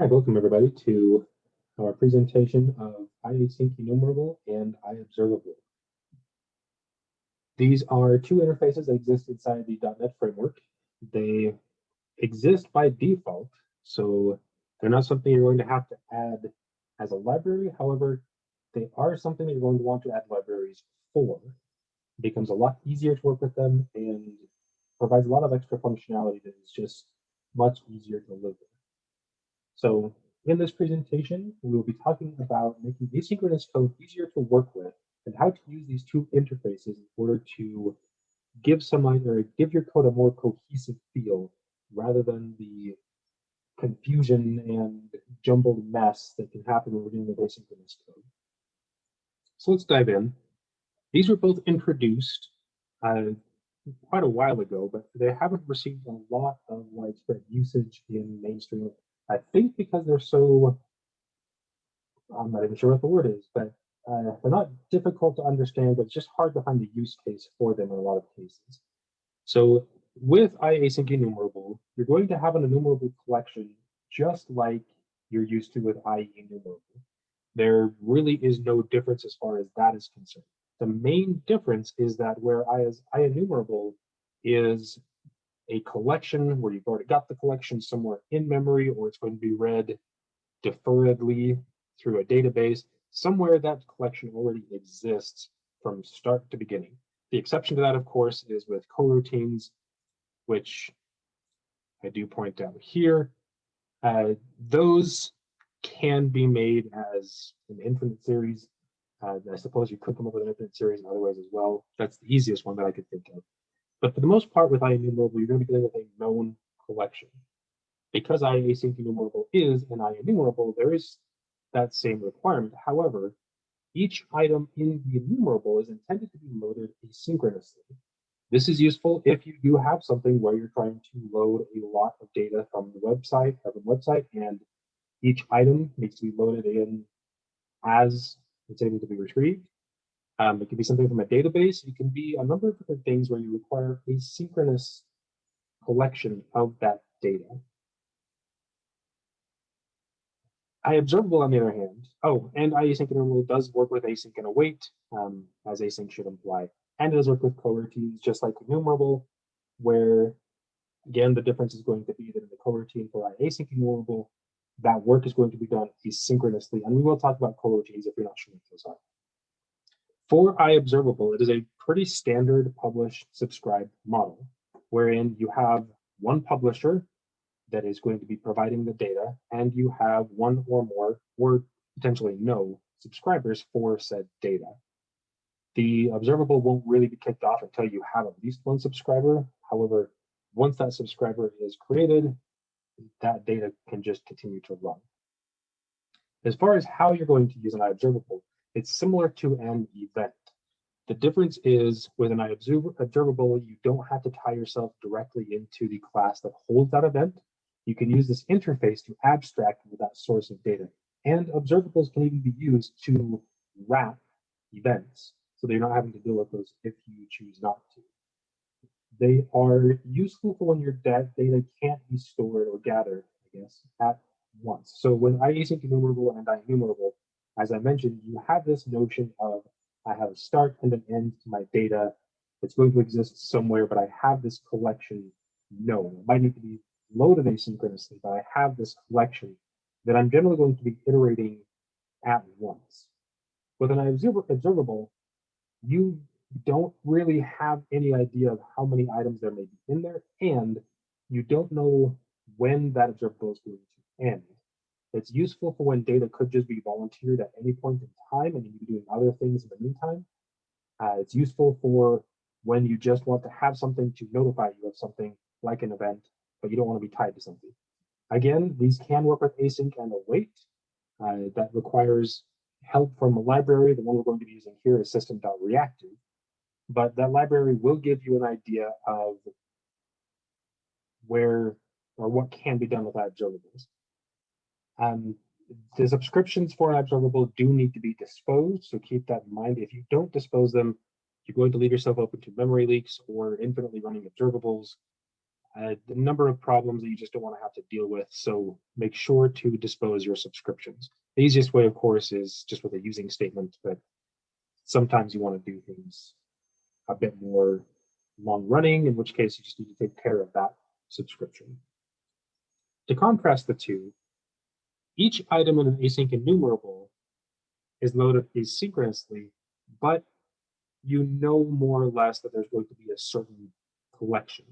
Right, welcome everybody to our presentation of iasync enumerable and iobservable. These are two interfaces that exist inside the .NET framework. They exist by default, so they're not something you're going to have to add as a library. However, they are something that you're going to want to add libraries for. It becomes a lot easier to work with them and provides a lot of extra functionality that is just much easier to live with. So in this presentation, we will be talking about making asynchronous code easier to work with and how to use these two interfaces in order to give some or give your code a more cohesive feel rather than the confusion and jumbled mess that can happen when we're with asynchronous code. So let's dive in. These were both introduced uh, quite a while ago, but they haven't received a lot of widespread usage in mainstream I think because they're so, I'm not even sure what the word is, but uh, they're not difficult to understand, but it's just hard to find a use case for them in a lot of cases. So with iasync enumerable, you're going to have an enumerable collection just like you're used to with IEnumerable. There really is no difference as far as that is concerned. The main difference is that whereas IEnumerable is a collection where you've already got the collection somewhere in memory or it's going to be read deferredly through a database, somewhere that collection already exists from start to beginning. The exception to that, of course, is with coroutines, which I do point out here. Uh, those can be made as an infinite series. Uh, I suppose you could come up with an infinite series in other ways as well. That's the easiest one that I could think of. But for the most part with IEnumerable, you're going to be dealing with a known collection. Because iasync enumerable is an IEnumerable, there is that same requirement. However, each item in the enumerable is intended to be loaded asynchronously. This is useful if you do have something where you're trying to load a lot of data from the website, from the website, and each item needs to be loaded in as it's able to be retrieved. Um, it could be something from a database. It can be a number of different things where you require a synchronous collection of that data. iobservable, on the other hand, oh, and iasync enumerable does work with async and await, um, as async should imply, and it does work with coroutines, just like enumerable, where again the difference is going to be that in the coroutine for iasync enumerable, that work is going to be done asynchronously, and we will talk about coroutines if you're not sure what those are. For iObservable, it is a pretty standard publish subscribe model, wherein you have one publisher that is going to be providing the data, and you have one or more, or potentially no, subscribers for said data. The observable won't really be kicked off until you have at least one subscriber. However, once that subscriber is created, that data can just continue to run. As far as how you're going to use an iObservable, it's similar to an event. The difference is with an observable, you don't have to tie yourself directly into the class that holds that event. You can use this interface to abstract that source of data. And observables can even be used to wrap events. So they're not having to deal with those if you choose not to. They are useful for when your data can't be stored or gathered, I guess, at once. So with iasync enumerable and IEnumerable, as I mentioned, you have this notion of I have a start and an end to my data. It's going to exist somewhere, but I have this collection known. It might need to be loaded asynchronously, but I have this collection that I'm generally going to be iterating at once. With an observable, you don't really have any idea of how many items there may be in there, and you don't know when that observable is going to end. It's useful for when data could just be volunteered at any point in time and you can doing other things in the meantime. Uh, it's useful for when you just want to have something to notify you of something like an event, but you don't want to be tied to something. Again, these can work with async and await. Uh, that requires help from a library. The one we're going to be using here is system.reactive. But that library will give you an idea of where or what can be done with observables. Um, the subscriptions for an observable do need to be disposed, so keep that in mind. If you don't dispose them, you're going to leave yourself open to memory leaks or infinitely running observables. uh, the number of problems that you just don't want to have to deal with. So make sure to dispose your subscriptions. The easiest way, of course, is just with a using statement, but sometimes you want to do things a bit more long running, in which case you just need to take care of that subscription. To contrast the two, each item in an async enumerable is loaded asynchronously, but you know more or less that there's going to be a certain collection.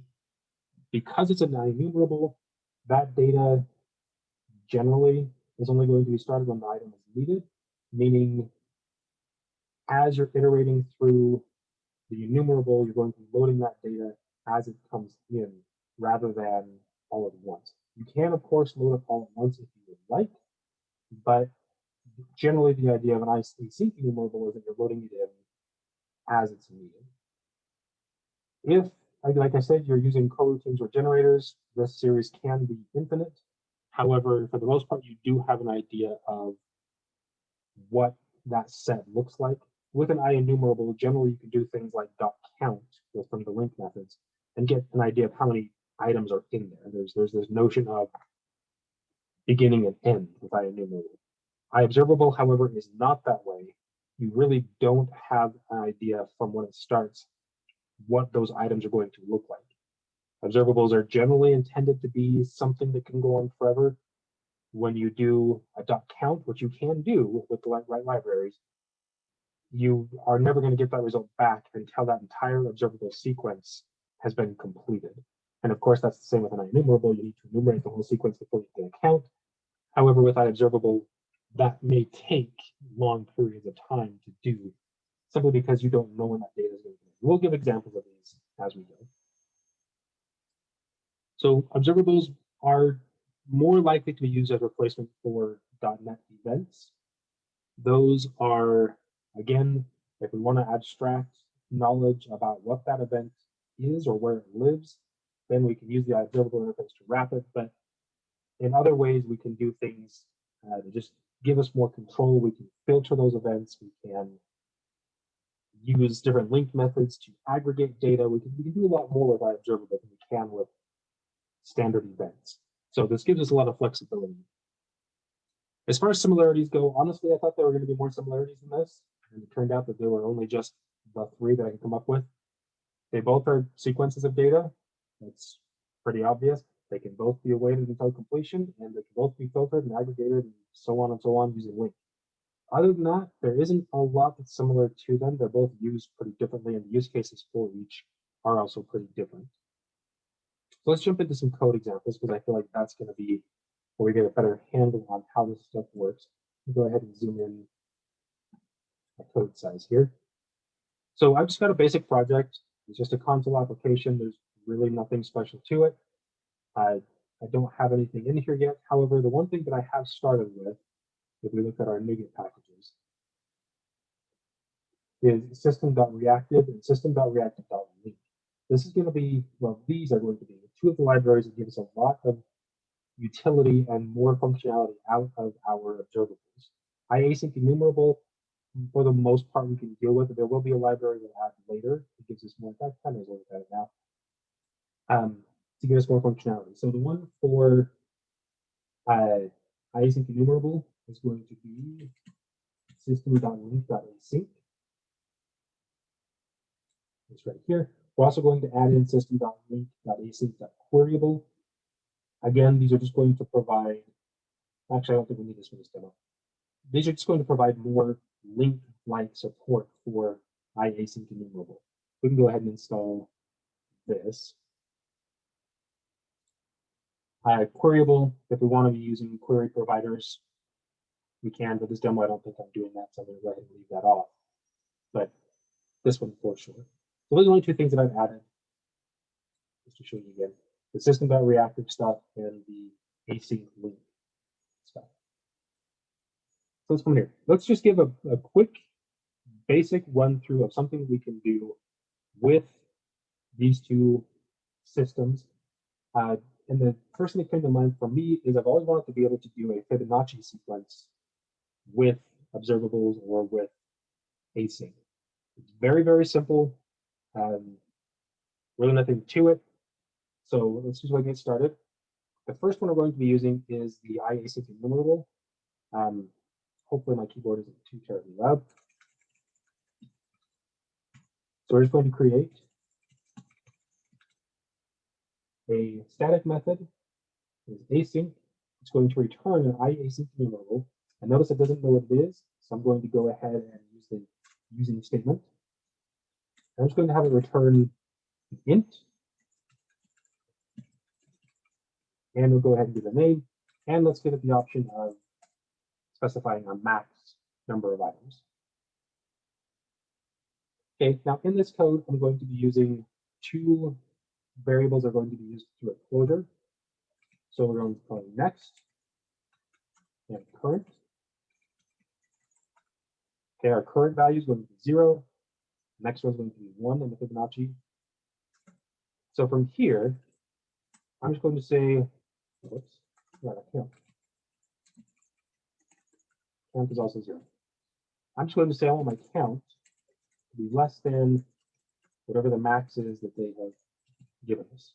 Because it's a non-enumerable, that data generally is only going to be started when the item is needed, meaning as you're iterating through the enumerable, you're going to be loading that data as it comes in rather than all at once. You can, of course, load it all at once if you would like, but generally the idea of an async enumerable is that you're loading it in as it's needed. If, like I said, you're using coroutines or generators, this series can be infinite. However, for the most part, you do have an idea of what that set looks like. With an IEnumerable, generally you can do things like dot count from the LINQ methods and get an idea of how many items are in there. There's there's this notion of beginning and end with IEnumerable. observable, however, is not that way you really don't have an idea from when it starts what those items are going to look like. Observables are generally intended to be something that can go on forever. When you do a dot count, which you can do with the right libraries, you are never going to get that result back until that entire observable sequence has been completed. And of course, that's the same with an enumerable. You need to enumerate the whole sequence before you can count. However, with IObservable, that may take long periods of time to do simply because you don't know when that data is going to be. We'll give examples of these as we go. So observables are more likely to be used as replacement for .NET events. Those are, again, if we want to abstract knowledge about what that event is or where it lives, then we can use the observable interface to wrap it. But in other ways, we can do things uh, to just give us more control. We can filter those events. We can use different LINQ methods to aggregate data. We can, we can do a lot more with IObservable than we can with standard events. So this gives us a lot of flexibility. As far as similarities go, honestly, I thought there were going to be more similarities in this, and it turned out that there were only just the three that I can come up with. They both are sequences of data. That's pretty obvious. They can both be awaited until completion, and they can both be filtered and aggregated and so on and so on using LINQ. Other than that, there isn't a lot that's similar to them. They're both used pretty differently, and the use cases for each are also pretty different. So let's jump into some code examples because I feel like that's going to be where we get a better handle on how this stuff works. Go ahead and zoom in a code size here. So I've just got a basic project. It's just a console application. There's really nothing special to it. I, I don't have anything in here yet. However, the one thing that I have started with, if we look at our NuGet packages, is system.reactive and system.reactive.linq. This is going to be, well, these are going to be two of the libraries that give us a lot of utility and more functionality out of our observables. IAsync enumerable, for the most part, we can deal with it. There will be a library we'll add later. It gives us more, fact, kind of look at it now. Um, to give us more functionality. So the one for uh, async enumerable is going to be system.linq.async. It's right here. We're also going to add in system.linq.async.queryable. Again, these are just going to provide, actually, I don't think we need this for this demo. These are just going to provide more LINQ-like support for iasync enumerable. We can go ahead and install this uh, queryable, if we want to be using query providers, we can, but this demo, I don't think I'm doing that, so I'm going to go ahead and leave that off. But this one for sure. So those are the only two things that I've added, just to show you again. The system.reactive stuff and the async stuff. So let's come here. Let's just give a, a quick basic run through of something we can do with these two systems. Uh, and the first thing that came to mind for me is I've always wanted to be able to do a Fibonacci sequence with observables or with async. It's very, very simple. Um, really nothing to it. So let's just get started. The first one we're going to be using is the iasync enumerable. Um, hopefully my keyboard isn't too terribly loud. So we're just going to create a static method is async. It's going to return an iasync enumerable. And notice it doesn't know what it is. So I'm going to go ahead and use the using statement. I'm just going to have it return an int And we'll go ahead and do a name. And let's give it the option of specifying a max number of items. Okay, now in this code, I'm going to be using two variables are going to be used through a closure. So we're going to call next and current. Okay, our current value is going to be zero. Next one going to be one in the Fibonacci. So from here, I'm just going to say Whoops. Right, count. Count is also zero. I'm just going to say I want my count to be less than whatever the max is that they have given us.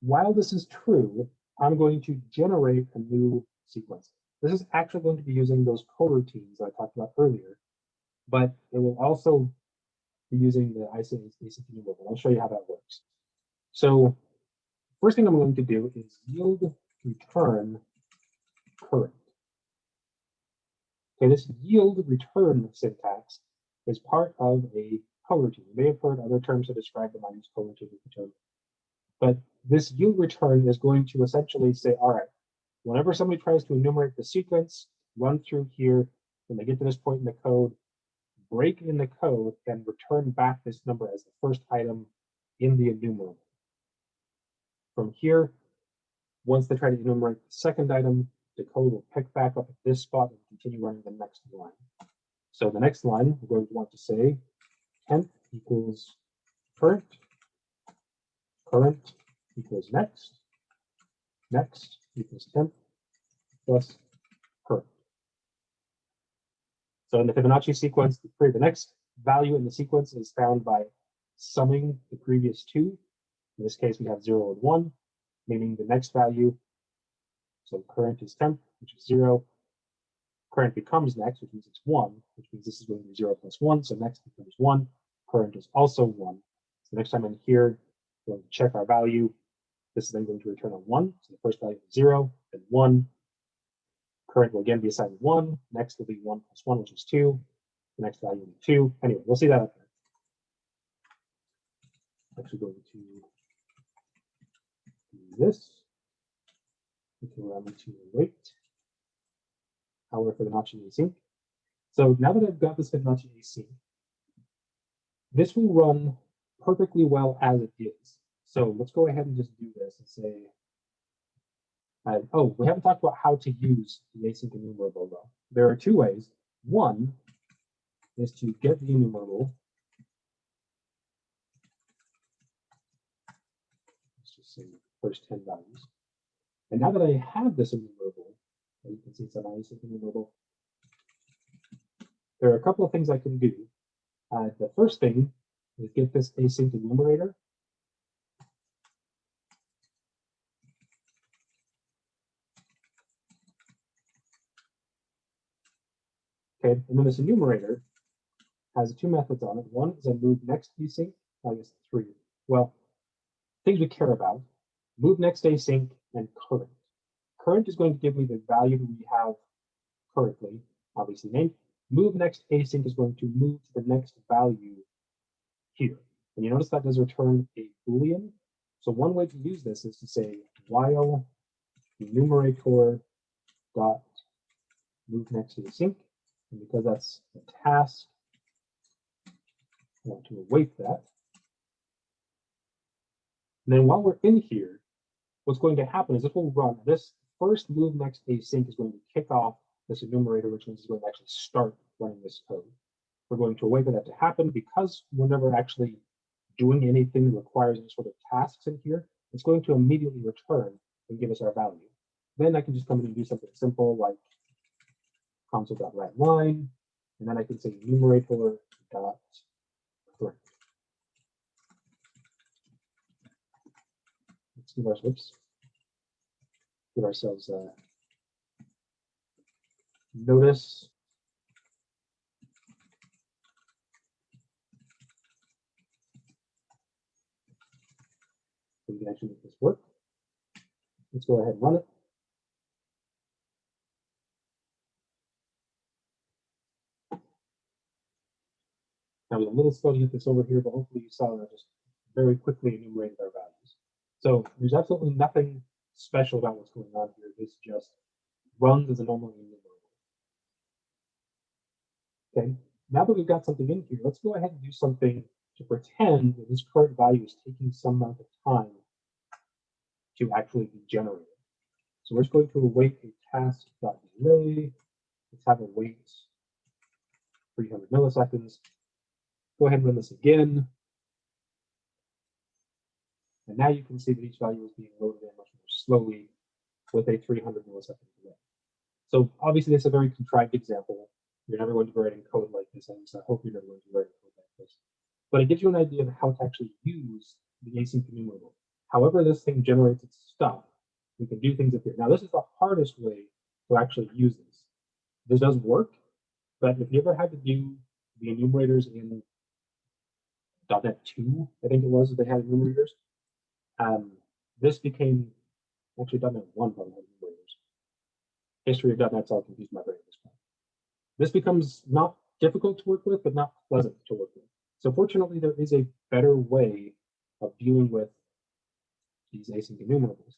While this is true, I'm going to generate a new sequence. This is actually going to be using those coroutines I talked about earlier, but it will also be using the async enumerable. I'll show you how that works. So First thing I'm going to do is yield return current. Okay, this yield return syntax is part of a coroutine. You may have heard other terms to describe the minus coroutine, but this yield return is going to essentially say, all right, whenever somebody tries to enumerate the sequence, run through here, when they get to this point in the code, break in the code and return back this number as the first item in the enumerable. From here, once they try to enumerate the second item, the code will pick back up at this spot and continue running the next line. So the next line, we're going to want to say temp equals current, current equals next, next equals temp plus current. So in the Fibonacci sequence, the next value in the sequence is found by summing the previous two in this case, we have 0 and 1, meaning the next value. So current is temp, which is 0. Current becomes next, which means it's 1, which means this is going to be 0 plus 1. So next becomes 1. Current is also 1. So next time in here, we're going to check our value. This is then going to return a 1. So the first value is 0, then 1. Current will again be assigned 1. Next will be 1 plus 1, which is 2. The next value will be 2. Anyway, we'll see that up there. Actually going to do this. We can run to wait. However, Fibonacci async. So now that I've got this Fibonacci async, this will run perfectly well as it is. So let's go ahead and just do this and say, uh, oh, we haven't talked about how to use the async enumerable though. There are two ways. One is to get the enumerable. Let's just say first 10 values. And now that I have this enumerable, you can see it's a nice enumerable, there are a couple of things I can do. Uh, the first thing is get this async enumerator. Okay, and then this enumerator has two methods on it. One is a move next async, I guess three. Well, things we care about move next async, and current. Current is going to give me the value that we have currently, obviously named. Move next async is going to move to the next value here. And you notice that does return a Boolean. So one way to use this is to say while enumerator dot move next to async. And because that's a task, I want to await that. And then while we're in here, what's going to happen is this will run this first move next async is going to kick off this enumerator, which means it's going to actually start running this code. We're going to wait for that to happen because we're never actually doing anything that requires any sort of tasks in here. It's going to immediately return and give us our value. Then I can just come in and do something simple like console.writeLine, and then I can say enumerator dot let's give ourselves, whoops, give ourselves a notice. We can actually make this work. Let's go ahead and run it. Now, we're a little slow to get this over here, but hopefully you saw that I just very quickly enumerated our values. So there's absolutely nothing special about what's going on here. This just runs as a normal enumerable. Okay, now that we've got something in here, let's go ahead and do something to pretend that this current value is taking some amount of time to actually be generated. So we're just going to await a task.delay. Let's have a wait 300 milliseconds. Go ahead and run this again. And now you can see that each value is being loaded in much more slowly with a 300 millisecond delay. So obviously this is a very contrived example. You're never going to be writing code like this, and I hope you're never going to be writing code like this. But it gives you an idea of how to actually use the async enumerable. However this thing generates its stuff, we can do things up here. Now this is the hardest way to actually use this. This does work, but if you ever had to do the enumerators in .NET 2, I think it was, that they had enumerators. Um, this became, actually .NET 1 probably had enumerators. History of .NET's all confused my brain at this point. This becomes not difficult to work with, but not pleasant to work with. So fortunately, there is a better way of dealing with these async enumerables.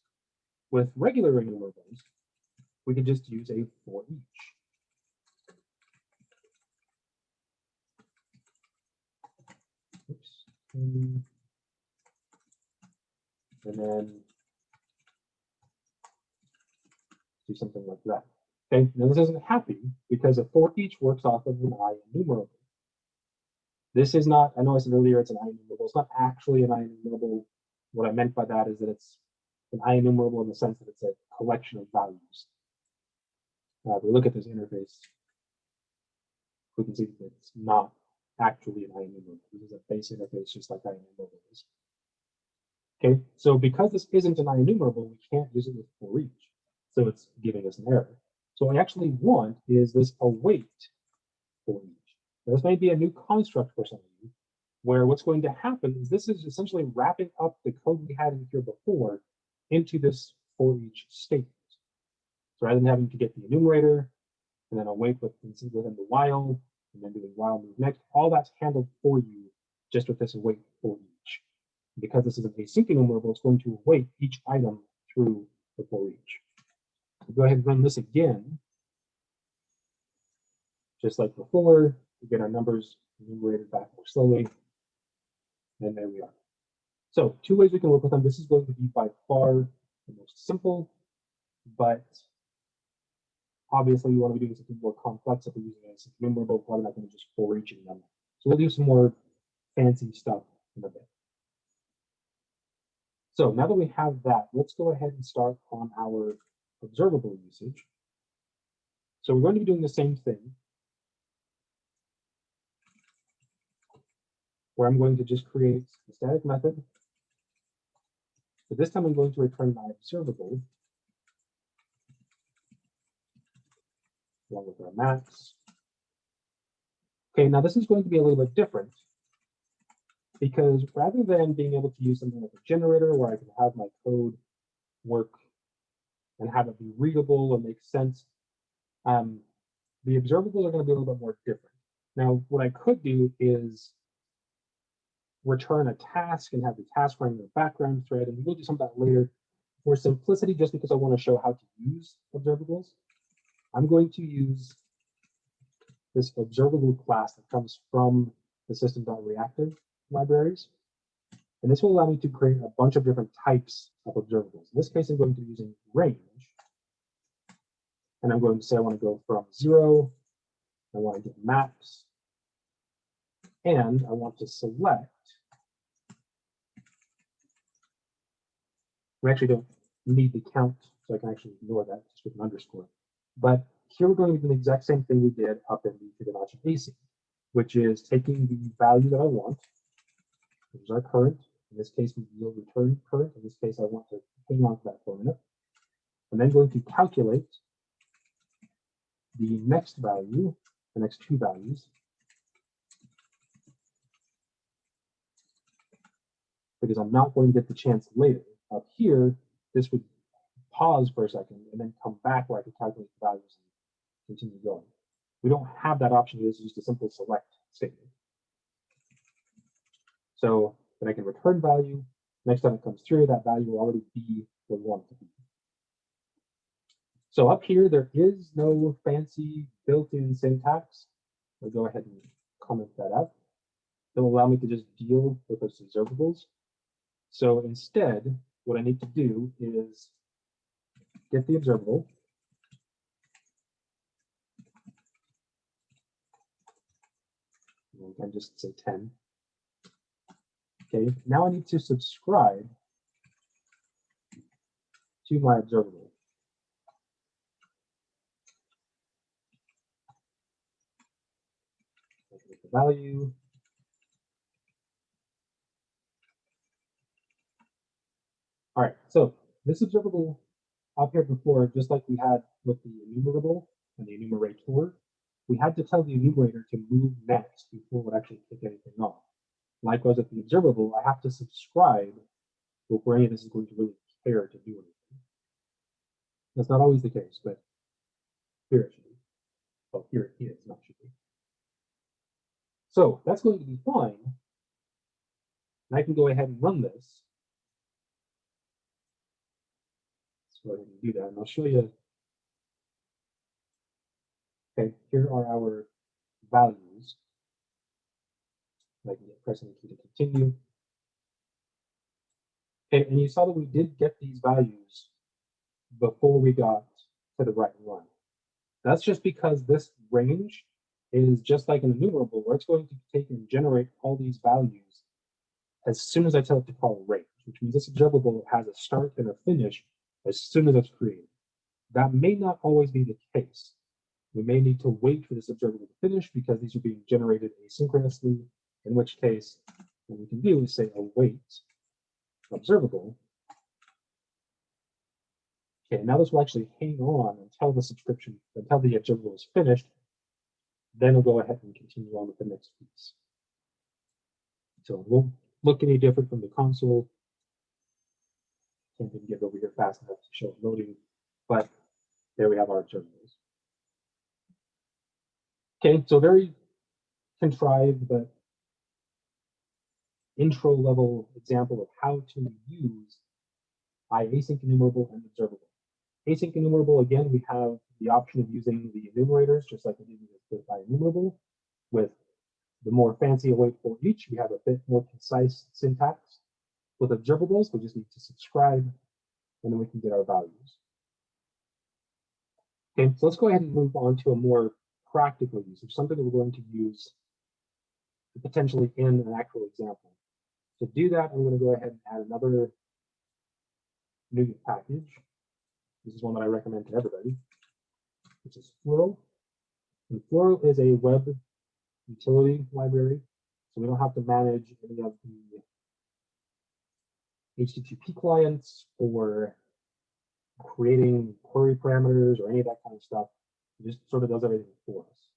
With regular enumerables, we could just use a for each. Oops. And then do something like that. Okay, now this isn't happy because a for each works off of an i enumerable. This is not, I know I said earlier it's an i enumerable. It's not actually an i enumerable. What I meant by that is that it's an i enumerable in the sense that it's a collection of values. Uh, we look at this interface, we can see that it's not actually an IEnumerable. This is a base interface just like i enumerable is. Okay, so because this isn't an IEnumerable, we can't use it with for each. So it's giving us an error. So what we actually want is this await for each. Now, this may be a new construct for some of you, where what's going to happen is this is essentially wrapping up the code we had in here before into this for each statement. So rather than having to get the enumerator and then await within the while, and then doing while move next, all that's handled for you just with this await for each. Because this is an async enumerable, it's going to await each item through the for each. So go ahead and run this again. Just like before, we get our numbers enumerated back more slowly. And there we are. So two ways we can work with them. This is going to be by far the most simple, but Obviously, we want to be doing something more complex if we're using a enumerable, probably not going to just for eaching them. So we'll do some more fancy stuff in a bit. So now that we have that, let's go ahead and start on our observable usage. So we're going to be doing the same thing. Where I'm going to just create a static method. But this time I'm going to return my observable along with our max. Okay, now this is going to be a little bit different because rather than being able to use something like a generator where I can have my code work and have it be readable and make sense, um, the observables are going to be a little bit more different. Now, what I could do is return a task and have the task running in the background thread, and we'll do some of that later. For simplicity, just because I want to show how to use observables, I'm going to use this observable class that comes from the system.reactive libraries. And this will allow me to create a bunch of different types of observables. In this case, I'm going to be using range. And I'm going to say I want to go from zero, I want to get maps, and I want to select. We actually don't need the count, so I can actually ignore that just with an underscore. But here we're going to do the exact same thing we did up in the Fibonacci async, which is taking the value that I want, which our current In this case, we will return current. In this case, I want to hang on to that for a minute. I'm then going to calculate the next value, the next two values. Because I'm not going to get the chance later. Up here, this would pause for a second and then come back where I can calculate the values and continue going. We don't have that option. It's just a simple select statement. So then I can return value. Next time it comes through, that value will already be want it to be. So up here, there is no fancy built-in syntax. I'll go ahead and comment that out. It'll allow me to just deal with those observables. So instead, what I need to do is get the observable. We can just say 10. Okay, now I need to subscribe to my observable. The value. All right, so this observable up here before, just like we had with the enumerable and the enumerator, we had to tell the enumerator to move next before it actually kick anything off. Likewise, with the observable, I have to subscribe before any of this is going to really care to do anything. That's not always the case, but here it should be. Well, here it is, not should be. So that's going to be fine. And I can go ahead and run this. Let's go ahead and do that. And I'll show you. Okay, here are our values. Get pressing the key to continue. Okay, and you saw that we did get these values before we got to the right one. That's just because this range is just like an enumerable where it's going to take and generate all these values as soon as I tell it to call range, which means this observable has a start and a finish as soon as it's created. That may not always be the case. We may need to wait for this observable to finish because these are being generated asynchronously, in which case what we can do is say await observable. Okay, now this will actually hang on until the subscription, until the observable is finished, then we'll go ahead and continue on with the next piece. So it won't look any different from the console. Can't even get over here fast enough to show loading, but there we have our observables. Okay, so very contrived, but intro level example of how to use iasync enumerable and observable. Async enumerable, again, we have the option of using the enumerators, just like we did with IEnumerable. With the more fancy await for each, we have a bit more concise syntax. With observables, we just need to subscribe, and then we can get our values. Okay, so let's go ahead and move on to a more practical use of something that we're going to use potentially in an actual example. To do that, I'm going to go ahead and add another new package. This is one that I recommend to everybody, which is Flurl. And Flurl is a web utility library, so we don't have to manage any of the HTTP clients or creating query parameters or any of that kind of stuff. It just sort of does everything for us.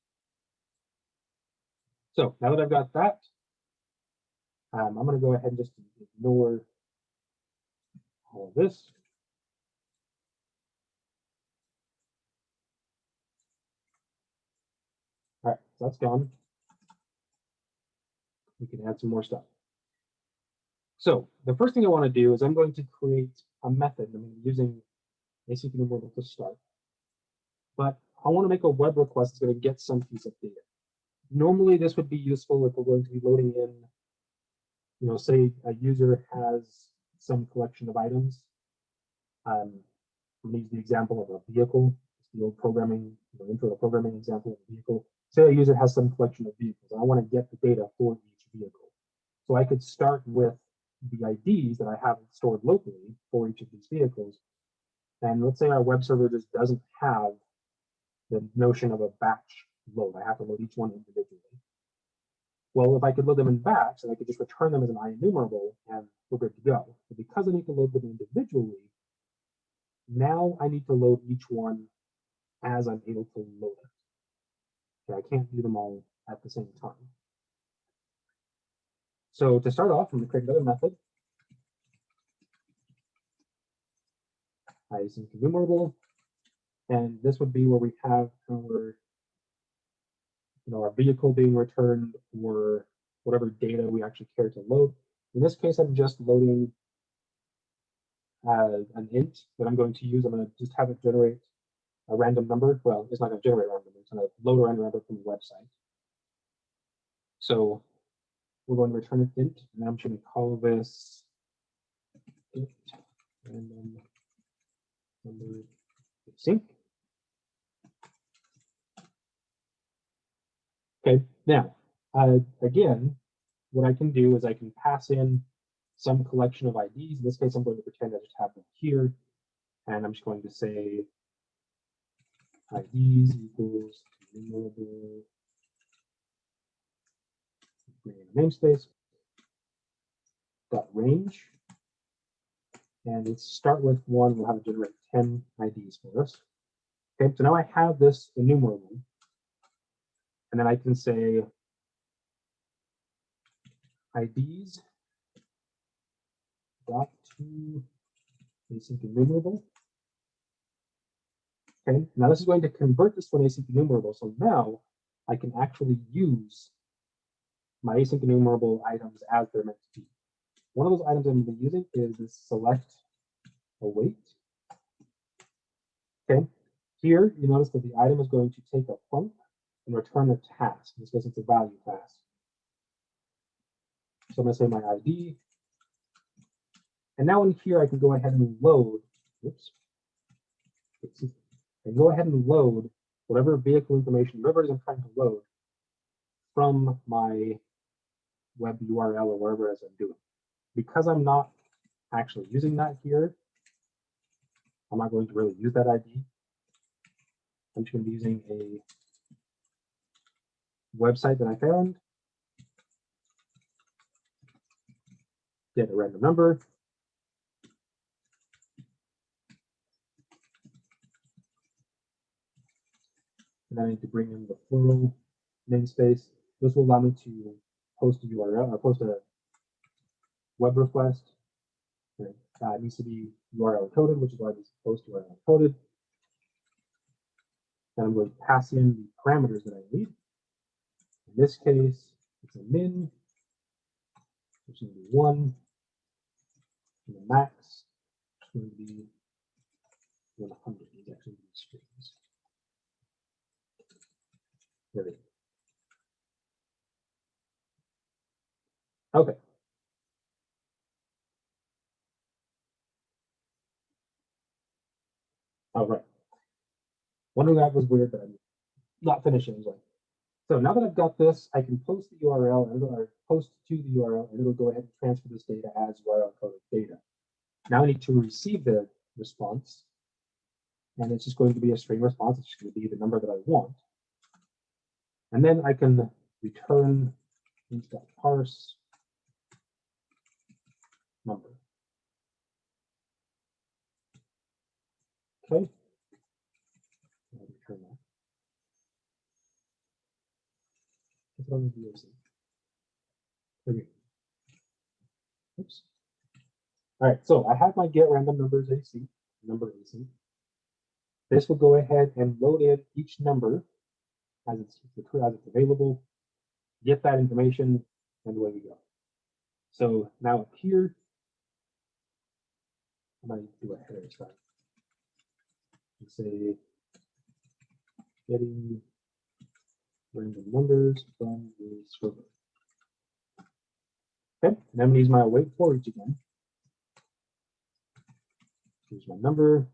So now that I've got that, um, I'm going to go ahead and just ignore all of this. All right, so that's gone. We can add some more stuff. So the first thing I want to do is I'm going to create a method. I'm using async enumerable to start. But I want to make a web request that's going to get some piece of data. Normally, this would be useful if we're going to be loading in, you know, say a user has some collection of items. Um, I'm use the example of a vehicle. The old programming, you know, intro to programming example of a vehicle say a user has some collection of vehicles. I want to get the data for each vehicle. So I could start with the IDs that I have stored locally for each of these vehicles. And let's say our web server just doesn't have the notion of a batch load. I have to load each one individually. Well, if I could load them in batch, then I could just return them as an IEnumerable and we're good to go. But because I need to load them individually, now I need to load each one as I'm able to load it. Okay, I can't do them all at the same time. So to start off, I'm going to create another method. Async enumerable. And this would be where we have our you know, our vehicle being returned or whatever data we actually care to load. In this case, I'm just loading uh, an int that I'm going to use. I'm going to just have it generate a random number. Well, it's not going to generate a random number. It's going to load a random number from the website. So we're going to return an int, and I'm going to call this int random number sync. Okay, now, uh, again, what I can do is I can pass in some collection of IDs. In this case, I'm going to pretend I just have them here. And I'm just going to say IDs equals enumerable namespace dot range. And let's start with one. We'll have it generate 10 IDs for us. Okay, so now I have this enumerable. And then I can say IDs dot to async enumerable. Okay, now this is going to convert this to an async enumerable. So now I can actually use my async enumerable items as they're meant to be. One of those items I'm going to be using is this select await. Okay, here you notice that the item is going to take a func and return a task. In this case, it's a value task. So I'm going to say my ID. And now in here, I can go ahead and load, oops, and go ahead and load whatever vehicle information, whatever I'm trying to load from my web URL or wherever it is I'm doing. Because I'm not actually using that here, I'm not going to really use that ID. I'm just going to be using a website that I found, get a random number, and I need to bring in the Flurl namespace. This will allow me to post a URL or post a web request. It uh, needs to be URL encoded, which is why this post URL encoded. And I'm going to pass in the parameters that I need. In this case, it's a min, which is going to be one, and the max is going to be 100. These actually be strings. There we go. Okay. All right. Wondering that was weird, but I'm not finishing. Anyway. So now that I've got this, I can post the URL and it'll post to the URL and it'll go ahead and transfer this data as URL coded data. Now I need to receive the response and it's just going to be a string response. It's just going to be the number that I want. And then I can return parse number. Okay. I'll return that. From. Okay. Oops. All right, so I have my get random numbers AC, number AC. This will go ahead and load in each number as it's, as it's available, get that information, and away we go. So now up here, I might do a header start. Say getting random numbers from the server. Okay, and I'm to use my await for each again. Here's my number.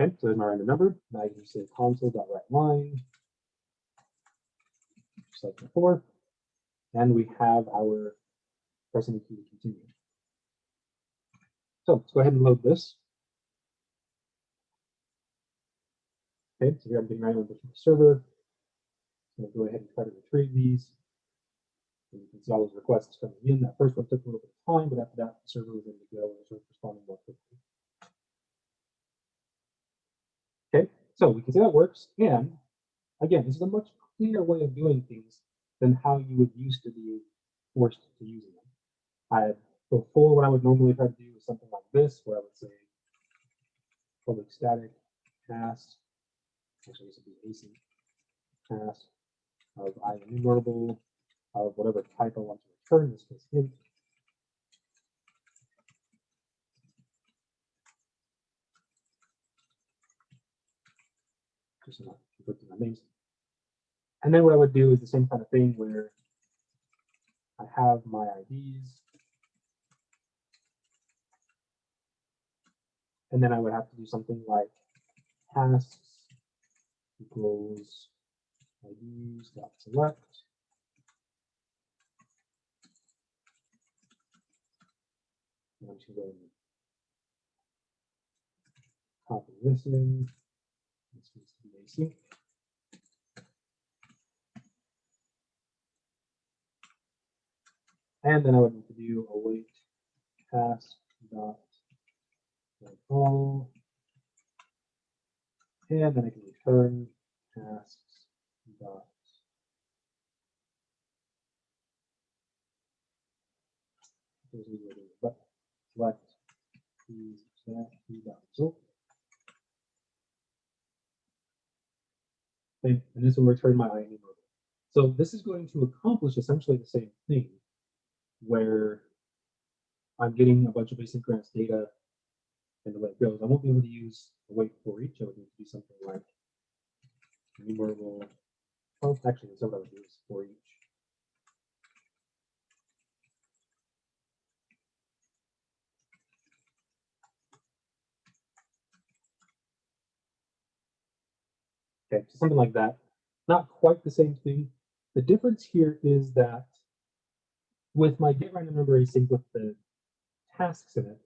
Okay, so there's my random number. Now you can say console.writeLine, just like before. And we have our pressing the key to continue. So let's go ahead and load this. Okay, so here I'm getting numbers from the server. Going to go ahead and try to retrieve these. And you can see all those requests coming in. That first one took a little bit of time, but after that, the server was ready to go and was responding more quickly. Okay, so we can see that works. And again, this is a much cleaner way of doing things than how you would used to be forced to using them. I before what I would normally try to do is something like this, where I would say public static cast, actually this would be async cast of i enumerable of whatever type I want to return, this case int. Just. And then what I would do is the same kind of thing where I have my IDs. And then I would have to do something like tasks equals IDs dot select. I'm just going to copy this in. This needs to be async. And then I would need to do await task dot all. And then I can return tasks dot select these that result. Okay, and this will return my IEnumerable. So this is going to accomplish essentially the same thing where I'm getting a bunch of asynchronous data and the way it goes. I won't be able to use await for each. I would need to do something like enumerable. Oh, actually, that's what I for each. Okay, so something like that. Not quite the same thing. The difference here is that with my get random number async with the tasks in it,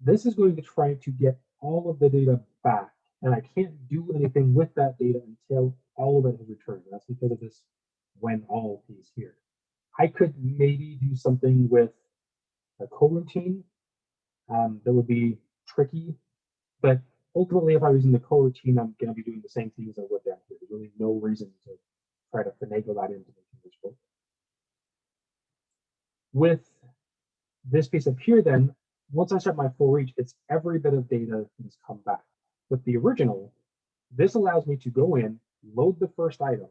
this is going to try to get all of the data back. And I can't do anything with that data until all of it is returned. That's because of this when all piece here. I could maybe do something with a coroutine um, that would be tricky, but ultimately, if I was in the coroutine, I'm going to be doing the same things I would down here. There's really no reason to try to finagle that into making this work. With this piece up here, then, once I start my for each, it's every bit of data that has come back. With the original, this allows me to go in, load the first item.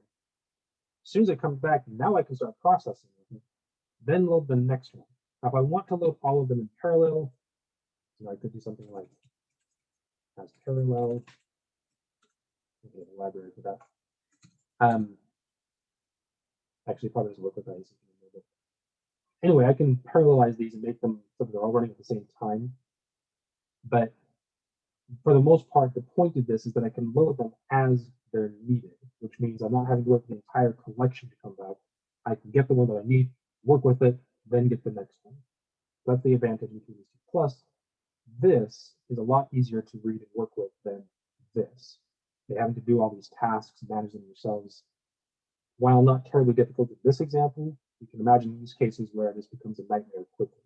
As soon as it comes back, now I can start processing it, then load the next one. Now, if I want to load all of them in parallel, I could do something like as parallel. Library for that. Um, actually, probably doesn't work with that. Anyway, I can parallelize these and make them so they're all running at the same time. But for the most part, the point of this is that I can load them as they're needed, which means I'm not having to wait for the entire collection to come back. I can get the one that I need, work with it, then get the next one. That's the advantage of these. Plus, this is a lot easier to read and work with than this. They having to do all these tasks, manage them yourselves. While not terribly difficult in this example, you can imagine use cases where this becomes a nightmare quickly.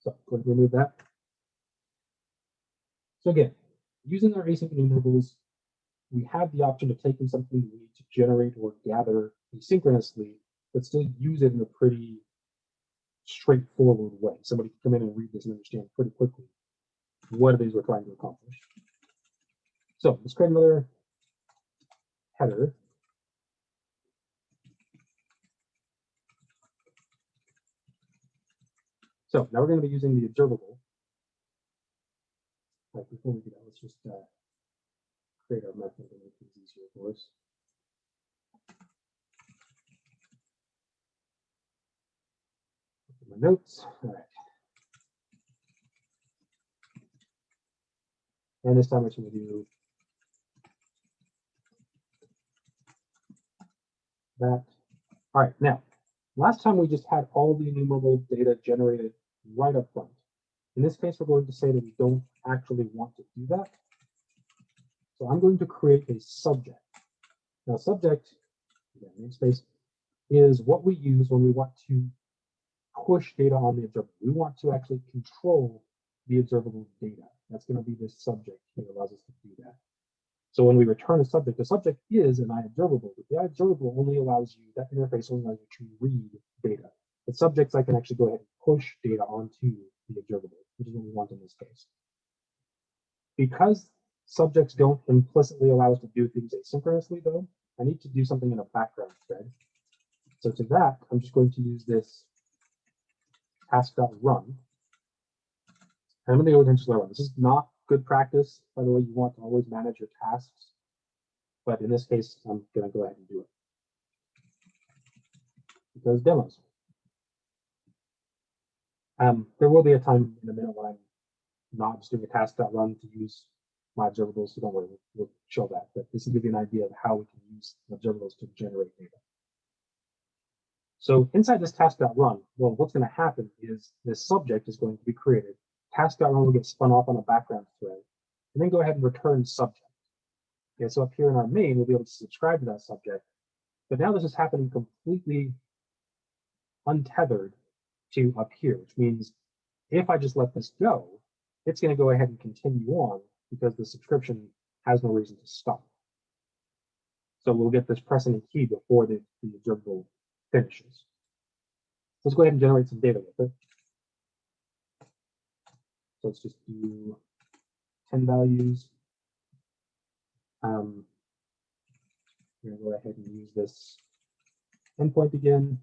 So remove that. So again, using our async enumerables, we have the option of taking something we need to generate or gather asynchronously, but still use it in a pretty straightforward way. Somebody can come in and read this and understand pretty quickly what it is we're trying to accomplish. So let's create another header. So now we're going to be using the observable. Before we do that, let's just uh, create our method and make things easier for us. my notes. All right. And this time we're going to do that. All right, now, last time we just had all the enumerable data generated right up front. In this case, we're going to say that we don't actually want to do that. So I'm going to create a subject. Now subject, namespace, is what we use when we want to push data on the observable. We want to actually control the observable data. That's going to be this subject that allows us to do that. So when we return a subject, the subject is an iObservable, but the iObservable only allows you, that interface only allows you to read data. The subjects I can actually go ahead and push data onto observable, which is what we want in this case. Because subjects don't implicitly allow us to do things asynchronously though, I need to do something in a background thread. So to that, I'm just going to use this task.run. I'm going to go run. This is not good practice. By the way, you want to always manage your tasks. But in this case, I'm going to go ahead and do it. Because demos. Um, there will be a time in a minute when I'm not just doing a task.run to use my observables, so don't worry, we'll, we'll show that. But this will give you an idea of how we can use observables to generate data. So inside this task.run, well, what's going to happen is this subject is going to be created. Task.run will get spun off on a background thread, and then go ahead and return subject. Okay, so up here in our main, we'll be able to subscribe to that subject. But now this is happening completely untethered to up here, which means if I just let this go, it's going to go ahead and continue on because the subscription has no reason to stop. So we'll get this pressing precedent key before the, the observable finishes. Let's go ahead and generate some data with it. So let's just do 10 values. Um, we're going to go ahead and use this endpoint again.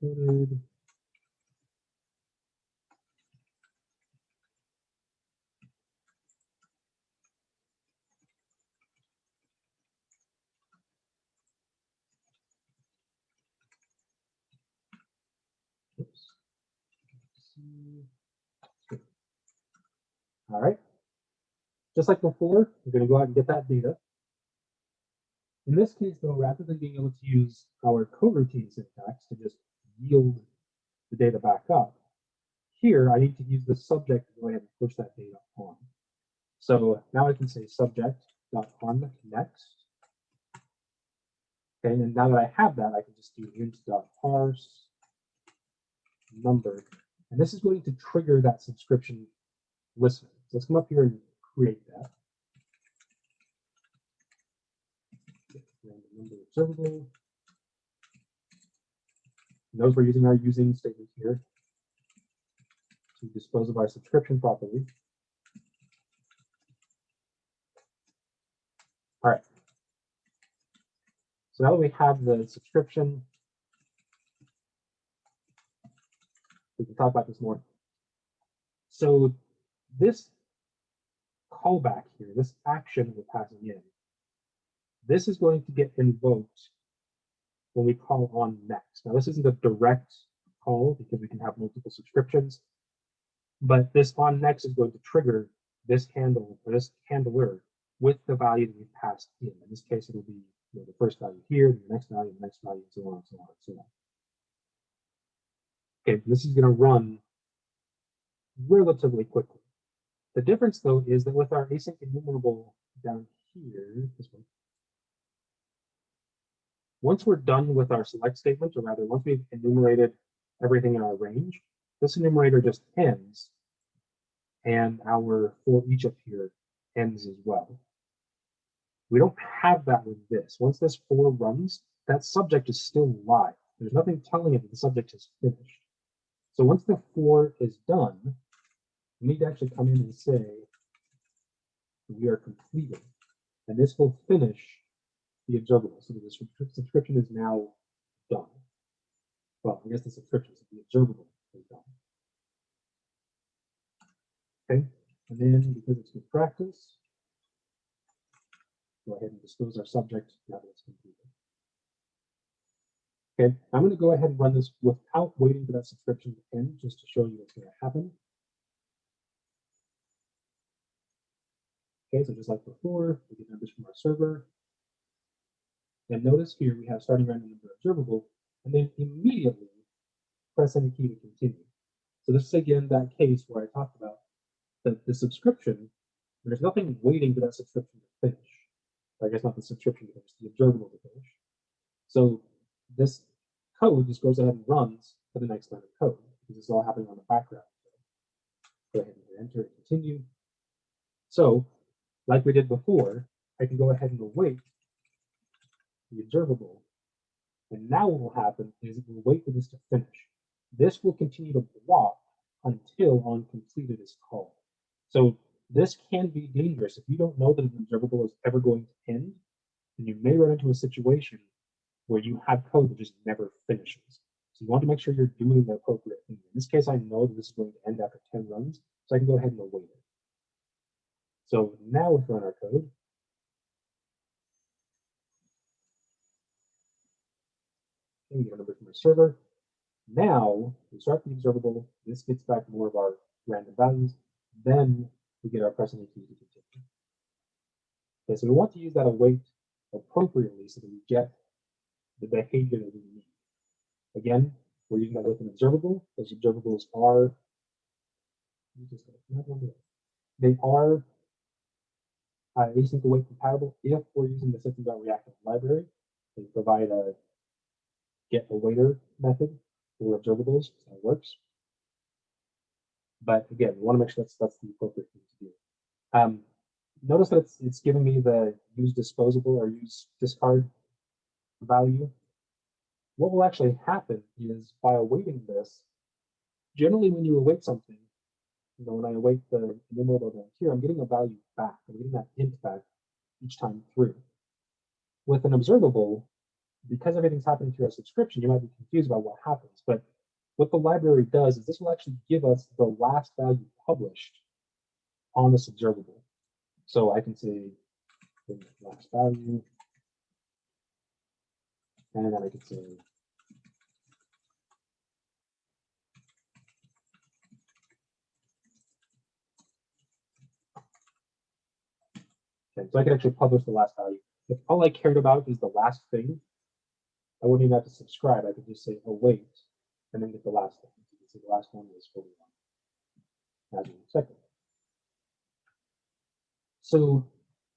Coded. All right. Just like before, we're going to go out and get that data. In this case, though, rather than being able to use our coroutine syntax to just yield the data back up, here I need to use the subject to go ahead and push that data on. So now I can say subject.on next. Okay, and now that I have that, I can just do int.parse number. And this is going to trigger that subscription listener. So let's come up here and create that. Observable. Notice we're using our using statement here to dispose of our subscription properly. All right. So now that we have the subscription, we can talk about this more. So this callback here, this action we're passing in, this is going to get invoked when we call on next. Now, this isn't a direct call because we can have multiple subscriptions, but this on next is going to trigger this handle or this handler with the value that we've passed in. In this case, it'll be you know, the first value here, the next value, the next value, and so on and so on and so on. Okay, this is going to run relatively quickly. The difference, though, is that with our async enumerable down here, this one, once we're done with our select statement, or rather, once we've enumerated everything in our range, this enumerator just ends, and our for each up here ends as well. We don't have that with this. Once this for runs, that subject is still live. There's nothing telling it that the subject is finished. So once the for is done, we need to actually come in and say we are completed. And this will finish the observable. So the subscription is now done. Well, I guess the subscription, so the observable is done. Okay, and then because it's good practice, go ahead and dispose our subject now that it's completed. Okay, I'm going to go ahead and run this without waiting for that subscription to end, just to show you what's going to happen. Okay, so just like before, we get numbers from our server. And notice here we have starting random number observable, and then immediately press any key to continue. So this is again that case where I talked about that the subscription, there's nothing waiting for that subscription to finish. I guess not the subscription to finish, the observable to finish. So this code just goes ahead and runs for the next line of code because is all happening on the background. Go ahead and enter and continue. So like we did before, I can go ahead and await the observable. And now what will happen is it will wait for this to finish. This will continue to block until on completed is called. So this can be dangerous. If you don't know that an observable is ever going to end, then you may run into a situation where you have code that just never finishes. So you want to make sure you're doing the appropriate thing. In this case, I know that this is going to end after 10 runs, so I can go ahead and await it. So now we run our code. Get a number from our server. Now we start the observable. This gets back more of our random values. Then we get our precedent key to continue. Okay, so we want to use that await appropriately so that we get the behavior that we need. Again, we're using that with an observable. Those observables are they are uh, async await compatible if we're using the system.reactive library. They provide a GetAwaiter method for observables. That works. But again, we want to make sure that's that's the appropriate thing to do. Um, notice that it's it's giving me the use disposable or use discard value. What will actually happen is by awaiting this, generally when you await something, you know, when I await the enumerable event here, I'm getting a value back. I'm getting that int back each time through. With an observable, because everything's happening through a subscription, you might be confused about what happens. But what the library does is this will actually give us the last value published on this observable. So I can say last value, and then I can say Okay, so I can actually publish the last value. If all I cared about is the last thing, I wouldn't even have to subscribe. I could just say oh, await and then get the last one. You can see the last one was 41. As we expected. So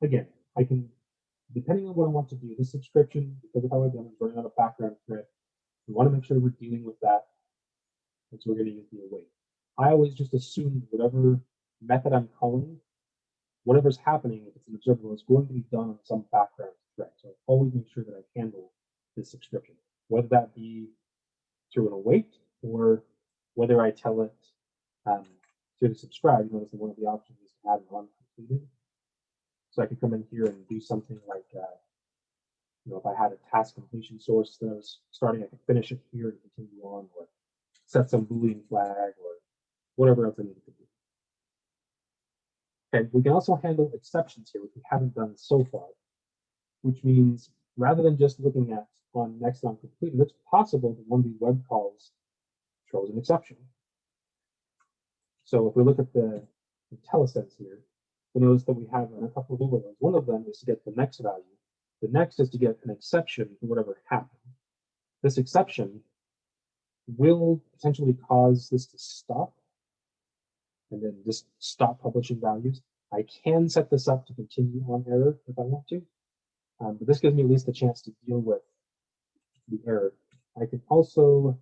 again, I can, depending on what I want to do, this subscription, because of how I've done is running on a background thread. We want to make sure we're dealing with that. And so we're going to use the await. I always just assume whatever method I'm calling whatever's happening, if it's an observable, is going to be done on some background thread. So I always make sure that I handle this subscription, whether that be through an await or whether I tell it um, the subscribe. You notice one of the options is to add an on completed. So I could come in here and do something like, uh, you know, if I had a task completion source that I was starting, I could finish it here and continue on, or set some Boolean flag, or whatever else I needed to do. Okay, we can also handle exceptions here, which we haven't done so far, which means rather than just looking at on next on completed, it's possible that one of these web calls throws an exception. So if we look at the, IntelliSense here, we notice that we have a couple of overloads. One of them is to get the next value. The next is to get an exception to whatever happened. This exception will potentially cause this to stop and then just stop publishing values. I can set this up to continue on error if I want to, um, but this gives me at least a chance to deal with the error. I can also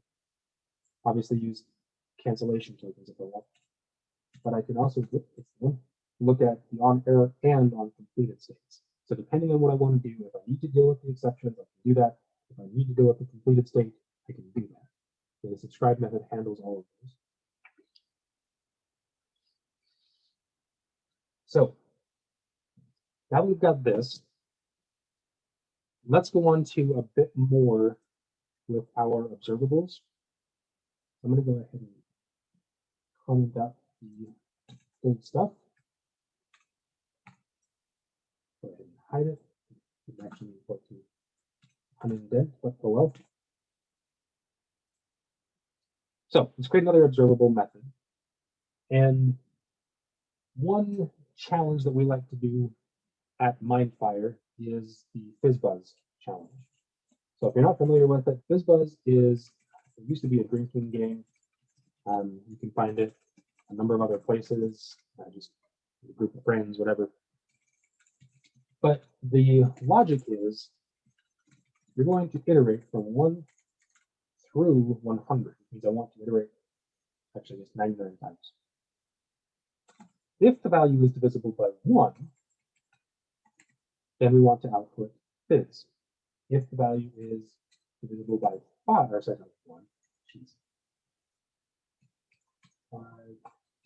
obviously use cancellation tokens if I want, but I can also look at the on error and on completed states. So depending on what I want to do, if I need to deal with the exceptions, I can do that. If I need to deal with the completed state, I can do that. So the subscribe method handles all of those. So now we've got this. Let's go on to a bit more with our observables. I'm going to go ahead and comment out the old stuff. Go ahead and hide it. It's actually import to unindent, but oh well. So let's create another observable method. And one challenge that we like to do at Mindfire is the FizzBuzz challenge. So if you're not familiar with it, FizzBuzz is It used to be a drinking game. Um, you can find it a number of other places, uh, just a group of friends, whatever. But the logic is you're going to iterate from 1 through 100. means I want to iterate, actually, it's 99 times. If the value is divisible by 1, then we want to output fizz. If the value is divisible by 5, or sorry, not 1, jeez. 5.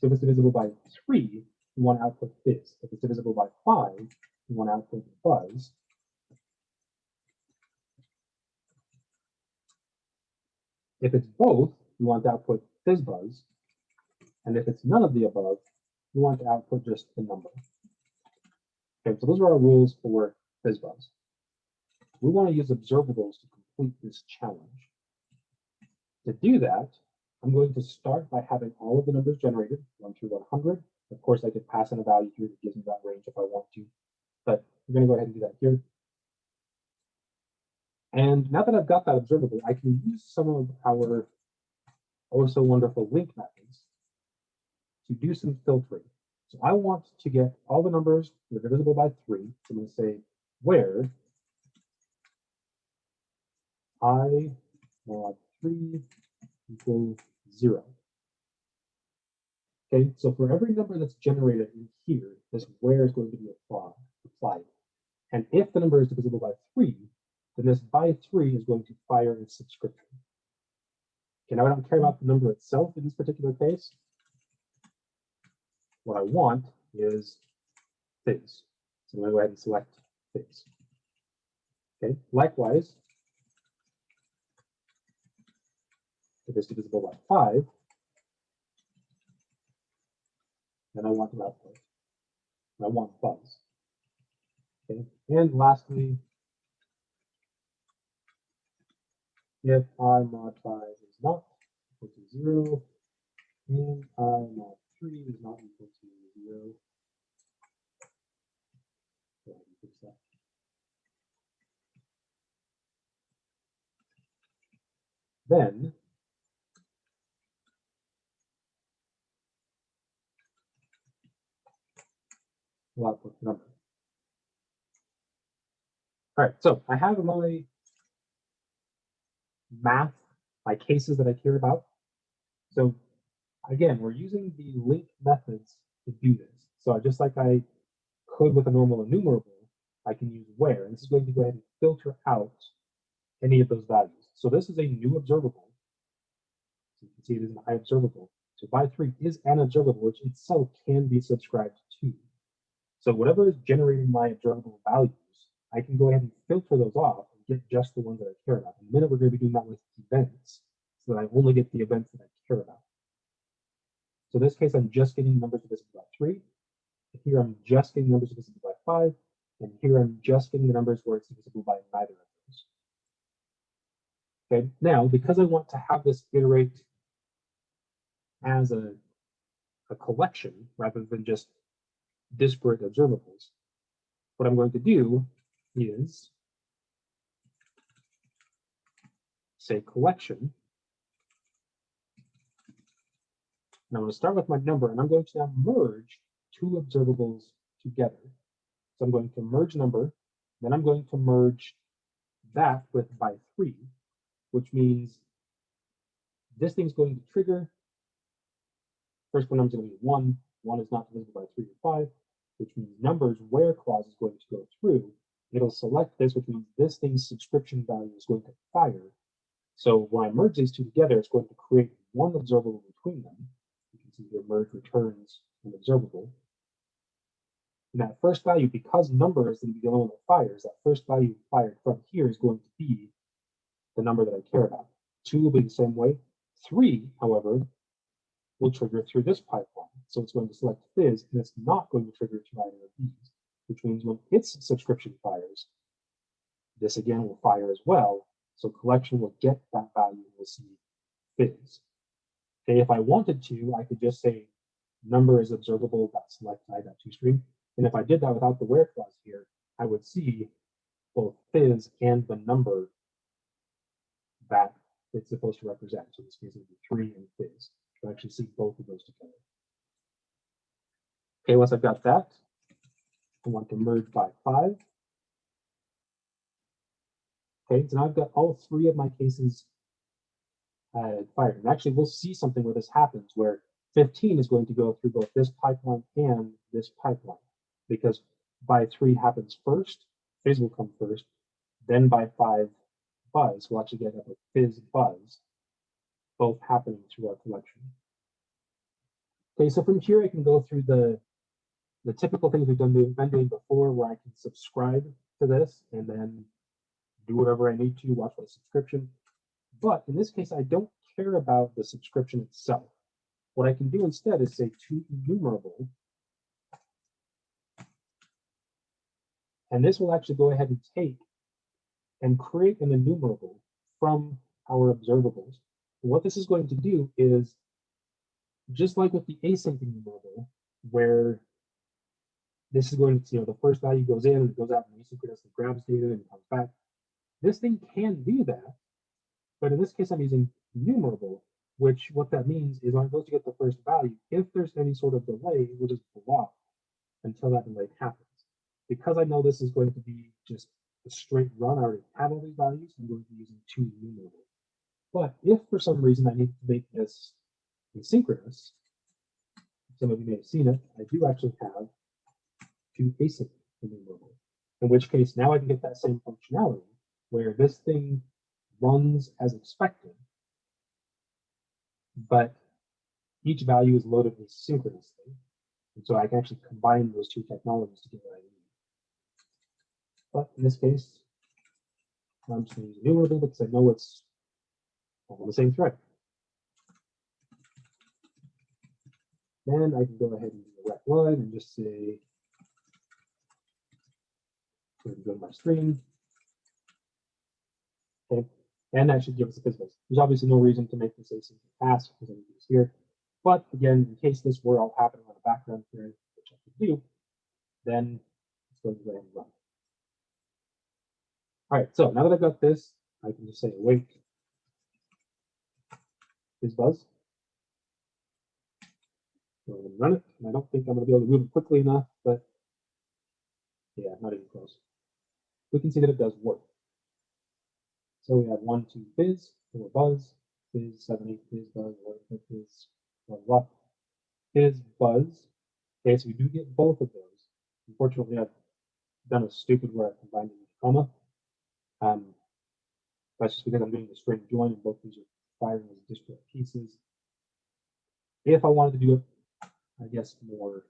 So if it's divisible by 3, we want to output fizz. If it's divisible by 5, we want to output buzz. If it's both, we want to output fizzbuzz. And if it's none of the above, we want to output just the number. Okay, so those are our rules for fizzbuzz. We want to use observables to complete this challenge. To do that, I'm going to start by having all of the numbers generated, 1 through 100. Of course, I could pass in a value here that gives me that range if I want to, but we're going to go ahead and do that here. And now that I've got that observable, I can use some of our oh also wonderful LINQ methods to do some filtering. So I want to get all the numbers that are divisible by 3. So I'm going to say where i mod 3 equals 0. Okay, so for every number that's generated in here, this where is going to be applied. And if the number is divisible by 3, then this by 3 is going to fire its subscription. Okay, now I don't care about the number itself in this particular case. What I want is fizz. So I'm going to go ahead and select fizz. Okay, likewise, if it's divisible by 5, then I want the output. I want buzz. Okay, and lastly, if i mod 5 is not equal to 0, and i mod 3 is not equal to 0, then we'll output the number. All right, so I have my math, my cases that I care about. So again, we're using the LINQ methods to do this. So just like I could with a normal enumerable, I can use where, and this is going to go ahead and filter out any of those values. So this is a new observable. So you can see it is an observable. So by3 is an observable, which itself can be subscribed to. So whatever is generating my observable values, I can go ahead and filter those off and get just the ones that I care about. In a minute, we're going to be doing that with events so that I only get the events that I care about. So in this case, I'm just getting numbers divisible by three. Here, I'm just getting numbers divisible by five. And here, I'm just getting the numbers where it's divisible by neither of those. Okay, now, because I want to have this iterate as a, a collection rather than just disparate observables, what I'm going to do is say collection. And I'm going to start with my number, and I'm going to now merge two observables together. So I'm going to merge number, then I'm going to merge that with by three, which means this thing's going to trigger. First one is going to be one. One is not divisible by three or five, which means numbers where clause is going to go through. It'll select this, which means this thing's subscription value is going to fire so when I merge these two together, it's going to create one observable between them. You can see here merge returns an observable. And that first value, because number is going to be the only one that fires, that first value fired from here is going to be the number that I care about. Two will be the same way. Three, however, will trigger through this pipeline. So it's going to select fizz, and it's not going to trigger through either of these, which means when its subscription fires, this again will fire as well, so collection will get that value and we'll see fizz. Okay, if I wanted to, I could just say number is observable dot select i dot toString. And if I did that without the where clause here, I would see both fizz and the number that it's supposed to represent. So in this case, it would be three and fizz. So I actually see both of those together. Okay, once I've got that, I want to merge by five. Okay, so now I've got all three of my cases uh, fired. And actually, we'll see something where this happens, where 15 is going to go through both this pipeline and this pipeline, because by three happens first, fizz will come first, then by five, buzz will actually get a fizz buzz, both happening through our collection. Okay, so from here I can go through the the typical things we've done been doing before, where I can subscribe to this and then do whatever I need to, watch my subscription. But in this case, I don't care about the subscription itself. What I can do instead is say to enumerable. And this will actually go ahead and take and create an enumerable from our observables. What this is going to do is, just like with the async enumerable, where this is going to, you know, the first value goes in and it goes out and asynchronously grabs data and comes back. This thing can do that, but in this case, I'm using enumerable, which what that means is it goes to get the first value, if there's any sort of delay, it will just block until that delay happens. Because I know this is going to be just a straight run, I already have all these values, I'm going to be using two enumerable. But if for some reason I need to make this asynchronous, some of you may have seen it, I do actually have two async enumerable, in which case now I can get that same functionality where this thing runs as expected, but each value is loaded asynchronously. And so I can actually combine those two technologies to get what I need. But in this case, I'm just going to use enumerable because I know it's all on the same thread. Then I can go ahead and do a write line and just say, go to my screen. Okay, and that should give us a business. There's obviously no reason to make this async task because everything's here. But again, in case this were all happening on the background thread, which I could do, then it's going to go ahead and run. All right, so now that I've got this, I can just say await FizzBuzz. Go ahead and run it. And I don't think I'm going to be able to move it quickly enough, but yeah, not even close. We can see that it does work. So we have one, two fizz, four buzz, fizz, seven, eight fizz, buzz, one, fizz, blah, blah, fizz, buzz. Okay, so we do get both of those. Unfortunately, I've done a stupid where I've combined them with comma. Um, that's just because I'm doing the string join and both these are firing as disparate pieces. If I wanted to do it, I guess more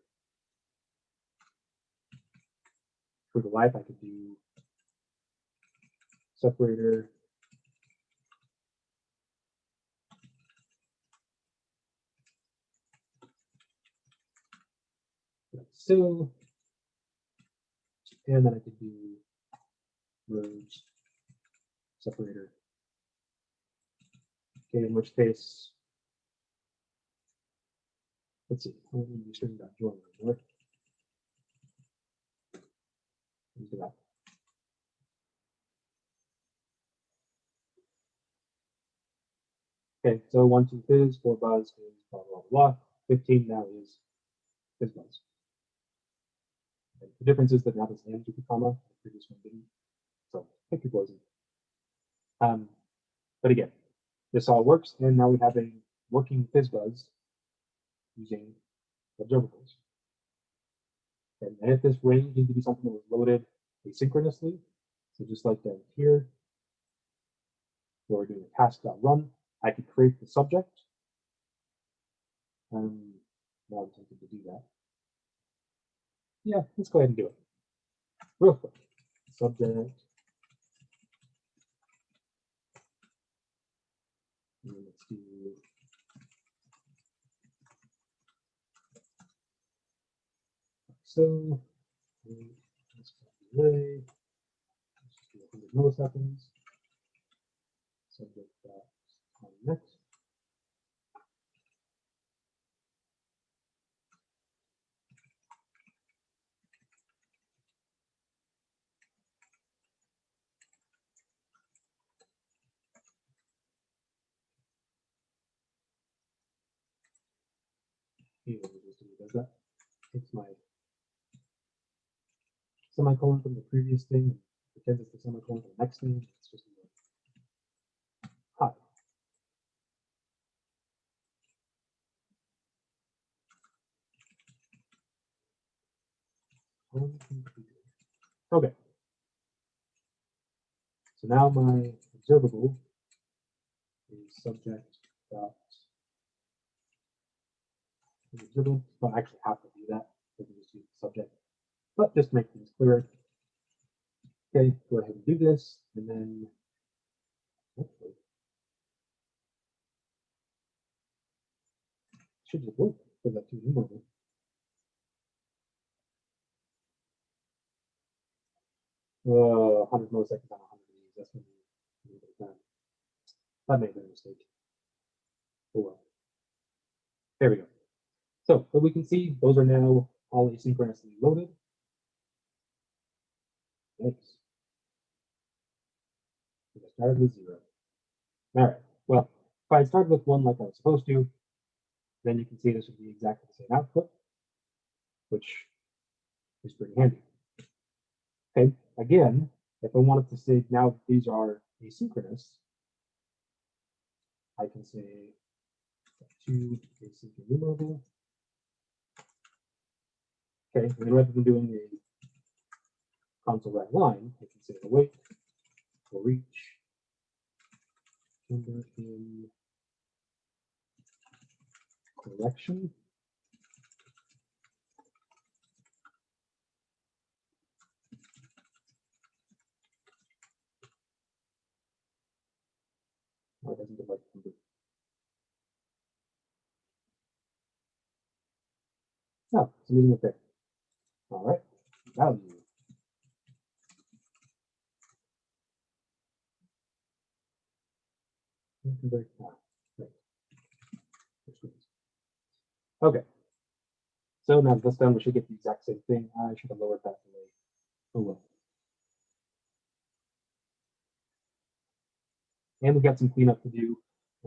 for the life, I could do separator like so, and then I could do merge separator. Okay, in which case, let's see, I don't need string dot join anymore. Let's do that. Okay, so one, two fizz, four buzz, fizz, blah, blah, blah. 15 now is fizz buzz. The difference is that now this ends with a comma, the previous one didn't. So pick your poison. Um, but again, this all works, and now we have a working FizzBuzz using observables. And if this range needs to be something that was loaded asynchronously, so just like down here, where we're doing a task.run, I could create the subject. Um, now I'm tempted to do that. Yeah, let's go ahead and do it. Real quick. Subject. Let's do so. Let's delay. Let's do 100 milliseconds. Subject next. Does that? Takes my semicolon from the previous thing, and pretends it's the semicolon from the next thing. It's just hi. Okay. So now my observable is subject dot observable. Don't actually have to do that. We can just use the subject. But just make things clear. Okay, go ahead and do this, and then hopefully should just work for that ToEnumerable. Uh, 100 milliseconds on 100 of. That's when you done. That been a mistake. Oh well. There we go. So, but we can see those are now all asynchronously loaded. Thanks. I started with zero. All right. Well, if I started with one like I was supposed to, then you can see this would be exactly the same output, which is pretty handy. Okay. Again, if I wanted to say now these are asynchronous, I can say two async enumerable. Okay, and then rather than doing the console write line, I can say await for each number in collection. Oh, doesn't give like number. Oh, ah, it's leaving it there. All right, value. Okay. So now this done, we should get the exact same thing. I should have lowered that delay. Oh well. And we've got some cleanup to do,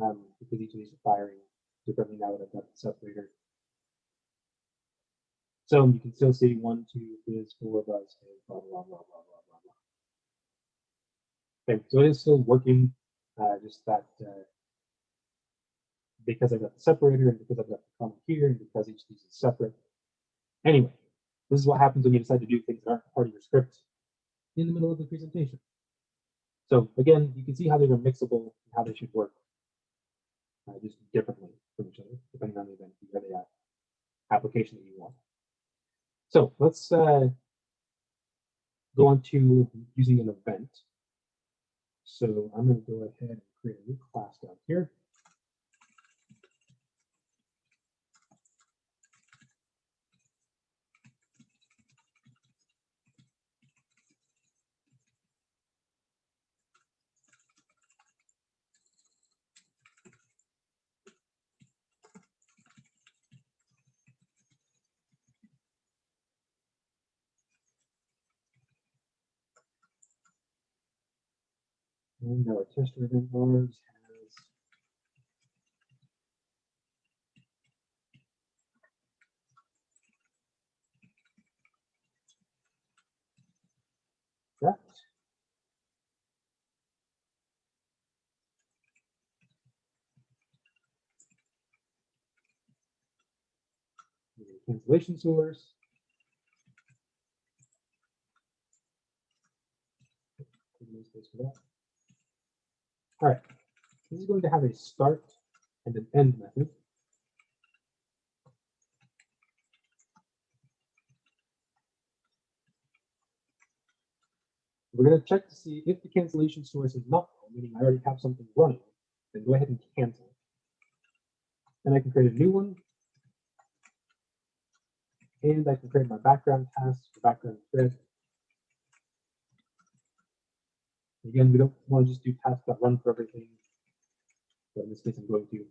um, because each of these are firing differently now that I've got the separator. So you can still see one, two, three, four, five, six, blah, blah, blah, blah, blah, blah, blah. Okay, so it is still working, uh, just that, uh, because I've got the separator and because I've got the comma here and because each of these is separate. Anyway, this is what happens when you decide to do things that aren't part of your script in the middle of the presentation. So again, you can see how they're mixable and how they should work uh, just differently from each other, depending on the event or the uh, application that you want. So let's uh, go on to using an event. So I'm going to go ahead and create a new class down here. And our tester event bars has that. And cancellation source. No space for that. All right, this is going to have a start and an end method. We're going to check to see if the cancellation source is not null, meaning I already have something running, then go ahead and cancel. Then I can create a new one. And I can create my background task, background thread. Again, we don't want to just do tasks that run for everything. So in this case, I'm going to.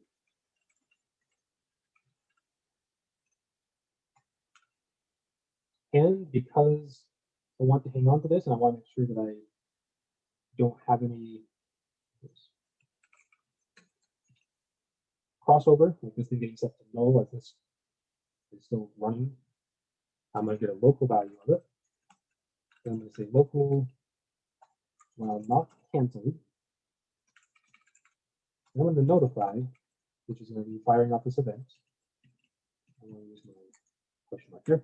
And because I want to hang on to this and I want to make sure that I don't have any crossover, like this thing getting set to null, like this is still running. I'm going to get a local value of it. I'm going to say local while not canceled. I'm going to notify, which is going to be firing off this event. I'm going to use my question mark here.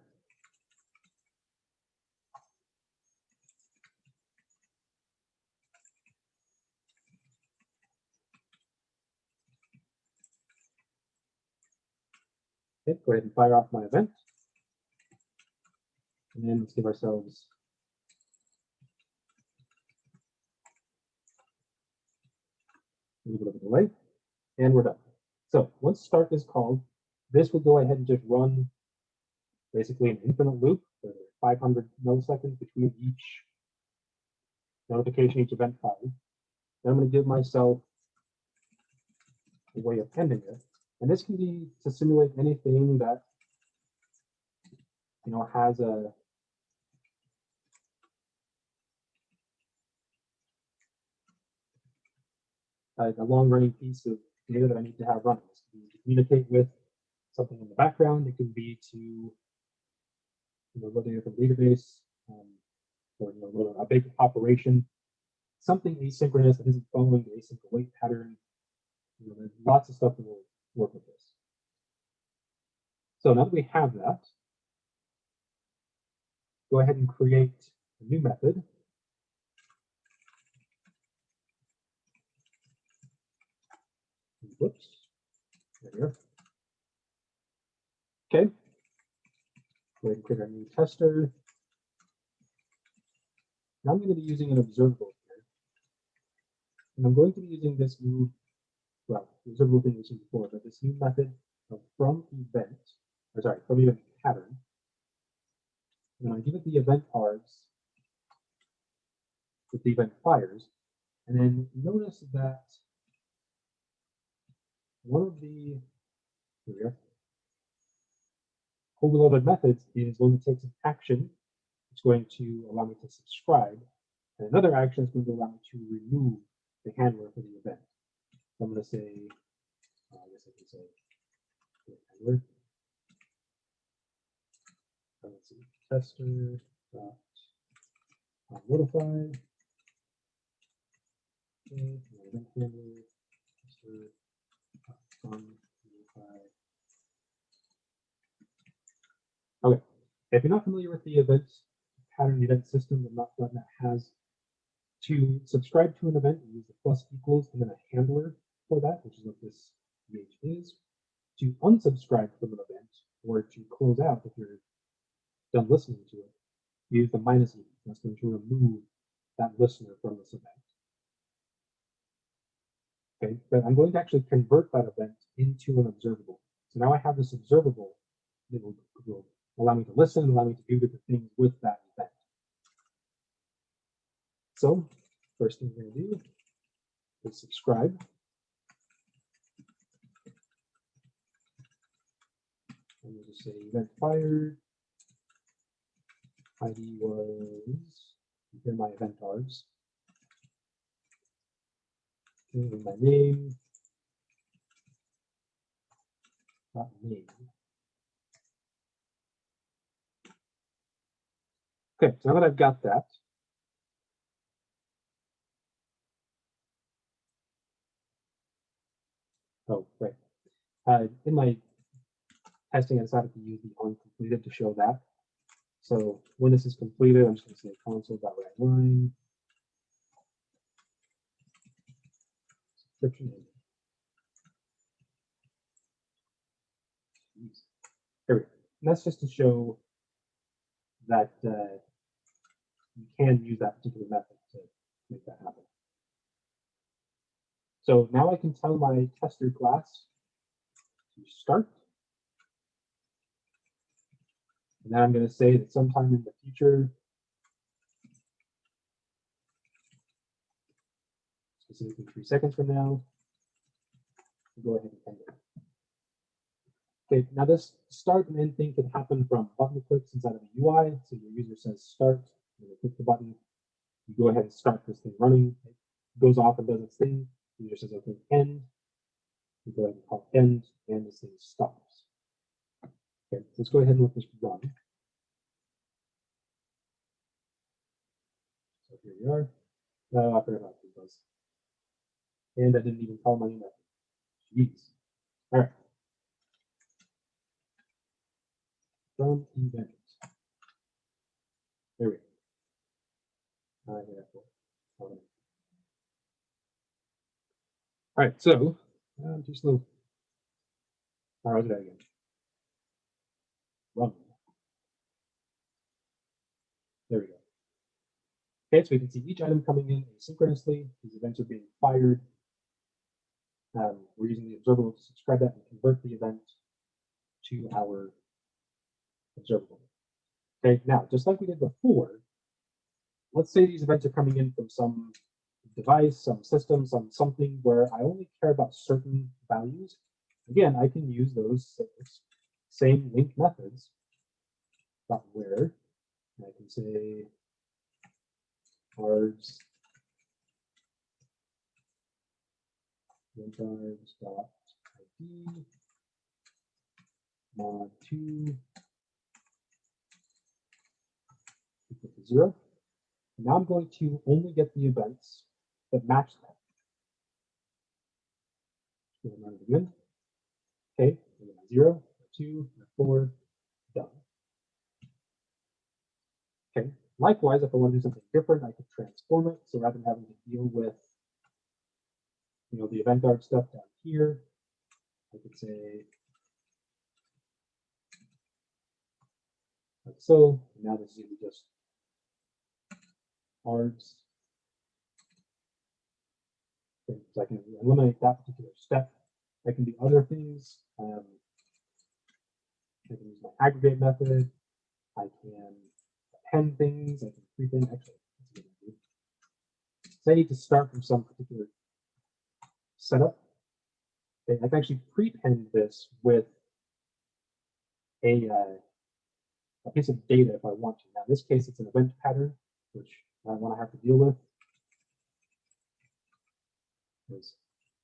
Okay, go ahead and fire off my event. And then let's give ourselves a little bit of a delay, and we're done. So once start is called, this will go ahead and just run basically an infinite loop for 500 milliseconds between each notification, each event file. Then I'm going to give myself a way of ending it. And this can be to simulate anything that you know has a like a long running piece of data that I need to have running. This be to communicate with something in the background. It can be to you know load data from database um, or you know a big operation, something asynchronous that isn't following the async await pattern. You know, there's lots of stuff that will work with this. So now that we have that, go ahead and create a new method. Whoops. There we are. Okay. Go ahead and create our new tester. Now I'm going to be using an observable here. And I'm going to be using this new, well, observable thing we've seen before, but this new method of from event, or sorry, from event pattern. And I give it the event args with the event fires. And then notice that one of the overloaded methods is going to take some action. It's going to allow me to subscribe. And another action is going to allow me to remove the handler for the event. So I'm going to say, uh, I guess I can say handler. Let's see, tester dot uh, notify. Okay, handler, tester Okay, if you're not familiar with the event pattern event system the that .NET has, to subscribe to an event, you use the plus equals and then a handler for that, which is what this image is. To unsubscribe from an event or to close out if you're done listening to it, use the minus e. That's going to remove that listener from this event. Okay, but I'm going to actually convert that event into an observable. So now I have this observable that will, will allow me to listen, allow me to do different things with that event. So first thing we're going to do is subscribe. And we'll just say event fired. ID was, here my event args. My name, not name. Okay, so now that I've got that, oh, right. Uh, in my testing, I decided to use the onCompleted to show that. So when this is completed, I'm just going to say console.writeLine. Subscription Here we go. And that's just to show that uh, you can use that particular method to make that happen. So now I can tell my tester class to start. And then I'm going to say that sometime in the future, specifically three seconds from now, go ahead and end it. Okay, now this start and end thing can happen from button clicks inside of the UI. So your user says start, and you click the button, you go ahead and start this thing running. It goes off and does its thing. The user says, okay, end. You go ahead and call end, and this thing stops. Okay, let's go ahead and let this run. So here we are. No, I forgot about these. And I didn't even call my email. Jeez. All right. From event. There we go. I have All right, so uh, too slow. All right, that again. Run. There we go. Okay, so we can see each item coming in asynchronously. These events are being fired. Um, we're using the observable to subscribe that and convert the event to our observable. Okay, now, just like we did before, let's say these events are coming in from some device, some system, some something where I only care about certain values. Again, I can use those same LINQ methods, but where I can say cards cards dot id mod 2 equal to 0. Now I'm going to only get the events that match that. Run it again. Okay, zero, two, four, done. Okay, likewise, if I want to do something different, I could transform it. So rather than having to deal with, you know, the event art stuff down here, I could say, like so. Now this is just args. Okay, so I can eliminate that particular step. I can do other things. Um, I can use my aggregate method. I can append things. I can prepend. Actually, so I need to start from some particular setup. Okay, I can actually prepend this with a, uh, a piece of data if I want to. Now, in this case, it's an event pattern, which I want to have to deal with. Is,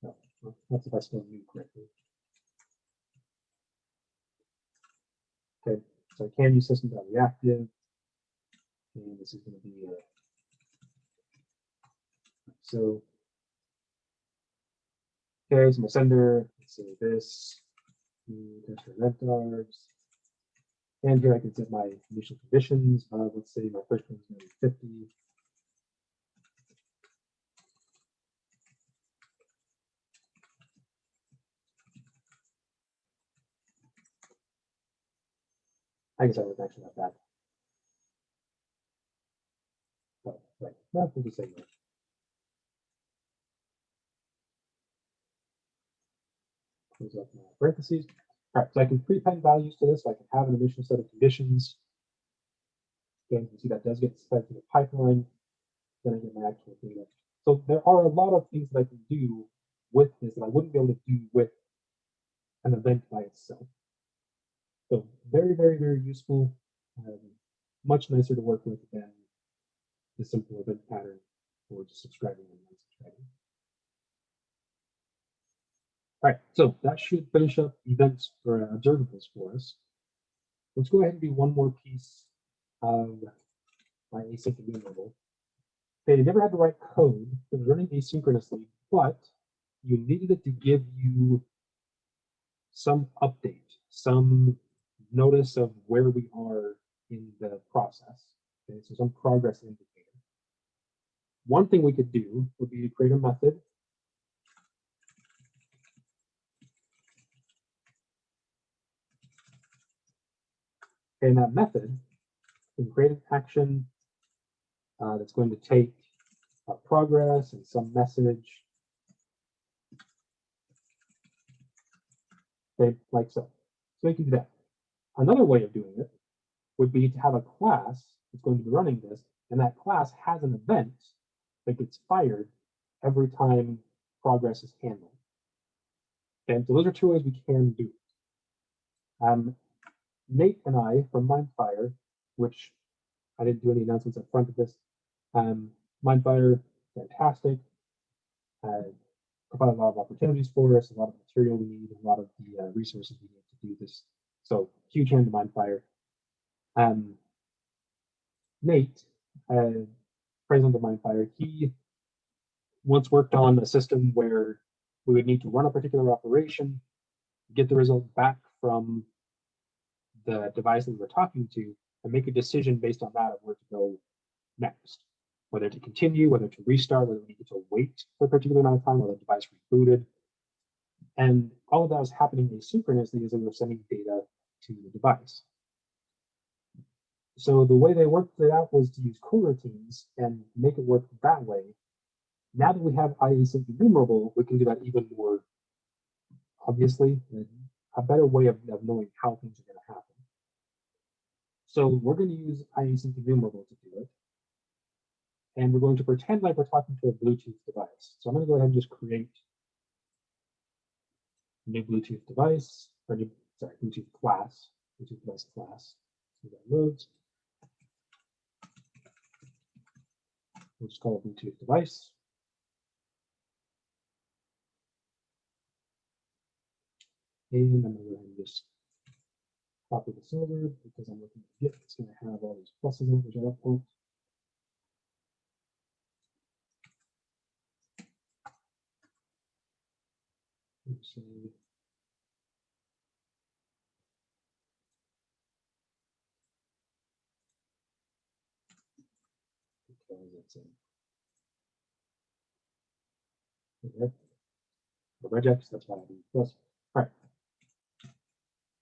no, that's if I still knew correctly. Okay, so I can use system.reactive, and this is going to be a, so. Okay, so my sender, let's say this, event and here I can set my initial conditions. Uh, let's say my first one is going to be 50. I guess I was actually not that. Oh, right. No, just say. Up parentheses. All right, so I can prepend values to this. So I can have an initial set of conditions. Again, you can see that does get fed to the pipeline. Then I get my actual data. So there are a lot of things that I can do with this that I wouldn't be able to do with an event by itself. So very, very, very useful. Um, much nicer to work with than the simple event pattern or just subscribing and unsubscribing. All right, so that should finish up events for uh, observables for us. Let's go ahead and do one more piece of my async enumerable. Okay, you never had to write code. It was running asynchronously, but you needed it to give you some update, some notice of where we are in the process. Okay, so some progress indicator. One thing we could do would be to create a method in that method, we can create an action uh, that's going to take progress and some message. Okay, like so. So we can do that. Another way of doing it would be to have a class that's going to be running this, and that class has an event that gets fired every time progress is handled. Okay, so those are two ways we can do it. Um, Nate and I from Mindfire, which I didn't do any announcements up front of this, um, Mindfire, fantastic, uh, provide a lot of opportunities for us, a lot of material we need, a lot of the uh, resources we need to do this. So huge hand to Mindfire. Um, Nate, uh, president of Mindfire, he once worked on a system where we would need to run a particular operation, get the result back from the device that we're talking to, and make a decision based on that of where to go next. Whether to continue, whether to restart, whether we need to wait for a particular amount of time, whether the device rebooted. And all of that was happening asynchronously as we were sending data to the device. So the way they worked it out was to use coroutines and make it work that way. Now that we have IAsyncEnumerable, we can do that even more obviously, a better way of, of knowing how things are going to happen. So we're going to use IAsyncEnumerable to do it. And we're going to pretend like we're talking to a Bluetooth device. So I'm going to go ahead and just create a new Bluetooth device, or new, sorry, Bluetooth class, Bluetooth device class. So that loads. We'll just call it Bluetooth device. And I'm going to just copy this over because I'm looking at Git. It's going to have all these pluses in it, which I don't want. In the regex, that's why I do plus. All right.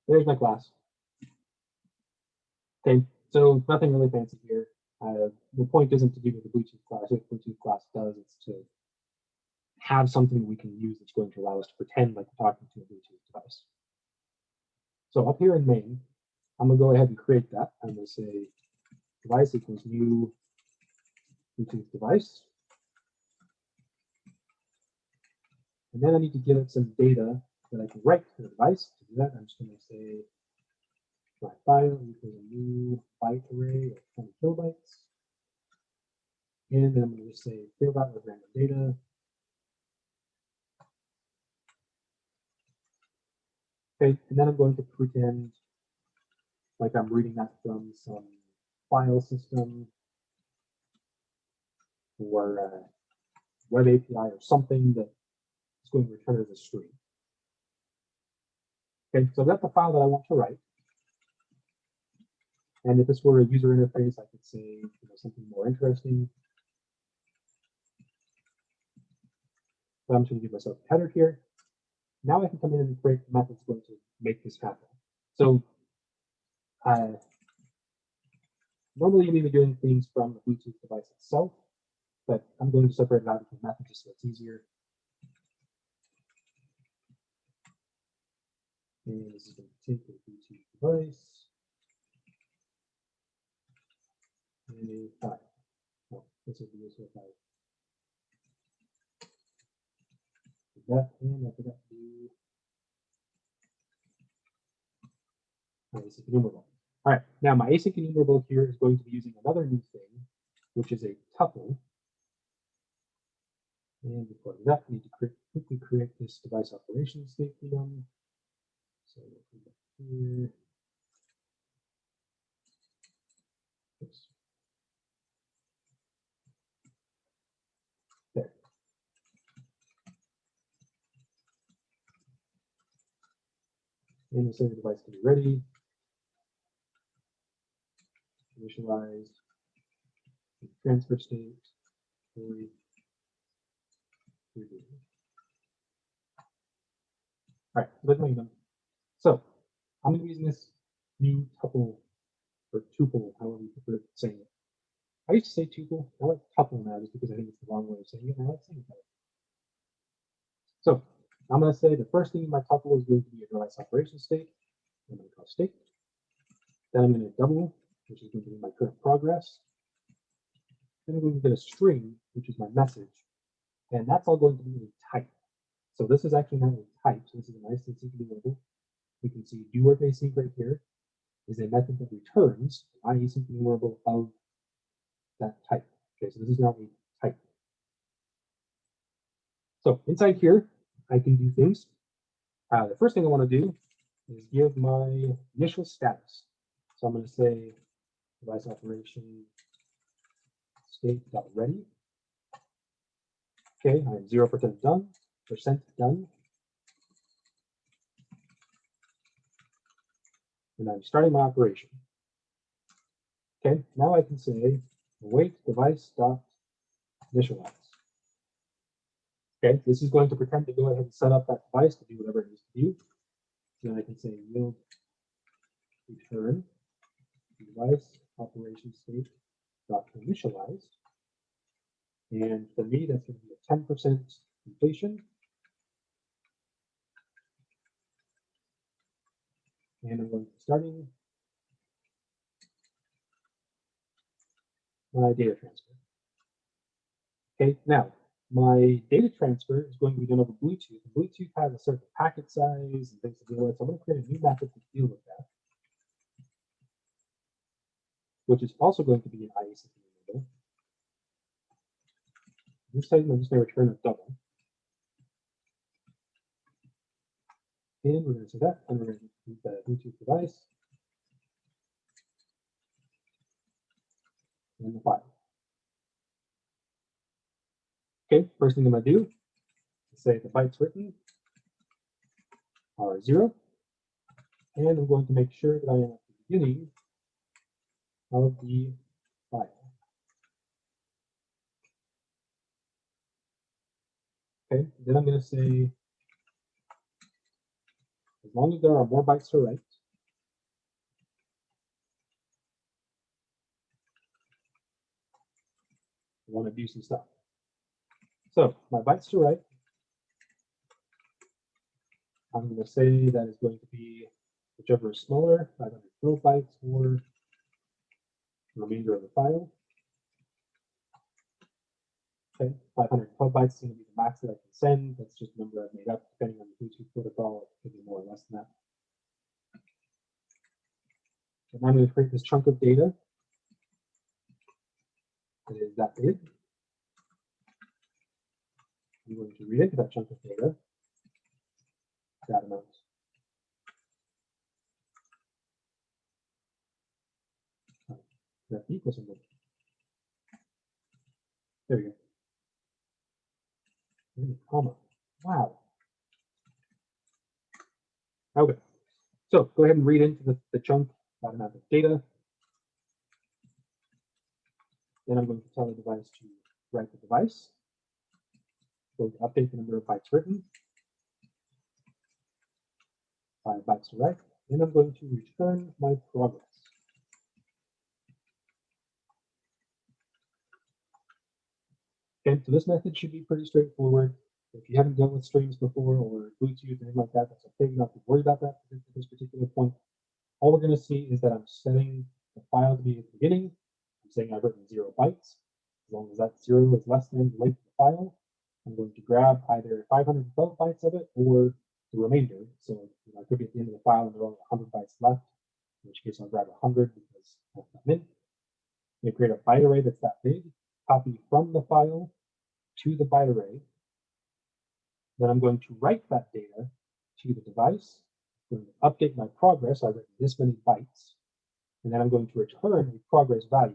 There's my class. Okay, so nothing really fancy here. Uh, the point isn't to do with the Bluetooth class. What the Bluetooth class does is to have something we can use that's going to allow us to pretend like we're talking to a Bluetooth device. So up here in main, I'm gonna go ahead and create that. I'm gonna say device equals new Bluetooth device. And then I need to give it some data that I can write to the device. To do that, I'm just to say my file equals a new byte array of 20 kilobytes. And then I'm going to say fill that with random data. Okay, and then I'm going to pretend like I'm reading that from some file system or a web API or something that is going to return as a string. Okay, so got the file that I want to write. And if this were a user interface, I could say you know, something more interesting. I'm just going to give myself a header here. Now I can come in and create the methods going to make this happen. So uh, normally you may be doing things from the Bluetooth device itself, but I'm going to separate it out into methods just so it's easier. And this is going to take the Bluetooth device. And a five. Oh, this would be useful five. That and to do my async enumerable. All right, now my async enumerable here is going to be using another new thing, which is a tuple. And before that, I need to create, quickly create this device operation state. So we'll here. Oops. There. Say the device can be ready. Initialize. Transfer state. All right, let's make them. So I'm going to be using this new tuple or tuple, however you prefer saying it. I used to say tuple. I like tuple now just because I think it's the wrong way of saying it. I like saying it. So I'm going to say the first thing in my tuple is going to be a device operation state. I'm going to call state. Then I'm going to double, which is going to be my current progress. Then I'm going to get a string, which is my message. And that's all going to be a type. So this is actually not a type. So this is a nice and simple label we can see do work async right here is a method that returns async enumerable of that type. Okay, so this is now a type. So inside here, I can do things. Uh, the first thing I want to do is give my initial status. So I'm going to say device operation state dot ready. Okay, I'm zero percent done, percent done. And I'm starting my operation. Okay, now I can say await device dot initialize. Okay, this is going to pretend to go ahead and set up that device to do whatever it needs to do. Then I can say yield return device operation state dot initialized. And for me, that's going to be a 10% completion. And I'm going to starting my data transfer. Okay, now my data transfer is going to be done over Bluetooth. Bluetooth has a certain packet size and things to deal with. So I'm going to create a new method to deal with that, which is also going to be an IACP enable. This time I'm just going to return a double. And we're going to say that, and we're going to use the Bluetooth device and the file. Okay, first thing I'm to do is say the bytes written are zero. And I'm going to make sure that I am at the beginning of the file. Okay, then I'm going to say, as long as there are more bytes to write, I want to do some stuff. So my bytes to write, I'm going to say that is going to be whichever is smaller, 512 bytes or the remainder of the file. Okay, 512 bytes is going to be the max that I can send. That's just a number I've made up depending on the Bluetooth protocol. It could be more or less than that. And I'm going to create this chunk of data. It is that big. I'm going to read into that chunk of data that amount. That equals something. There we go. And comma. Wow. Okay. So go ahead and read into the, the chunk that amount of data. Then I'm going to tell the device to write the device. Going to update the number of bytes written. Five bytes write. And I'm going to return my progress. Okay, so this method should be pretty straightforward. If you haven't dealt with streams before or Bluetooth, anything like that, that's okay. You don't have to worry about that at this particular point. All we're going to see is that I'm setting the file to be at the beginning. I'm saying I've written zero bytes. As long as that zero is less than the length of the file, I'm going to grab either 512 bytes of it or the remainder. So you know, I could be at the end of the file and there are only 100 bytes left, in which case I'll grab 100 because that's. I'm going to create a byte array that's that big, copy from the file to the byte array. Then I'm going to write that data to the device. I'm going to update my progress. I've written this many bytes. And then I'm going to return a progress value,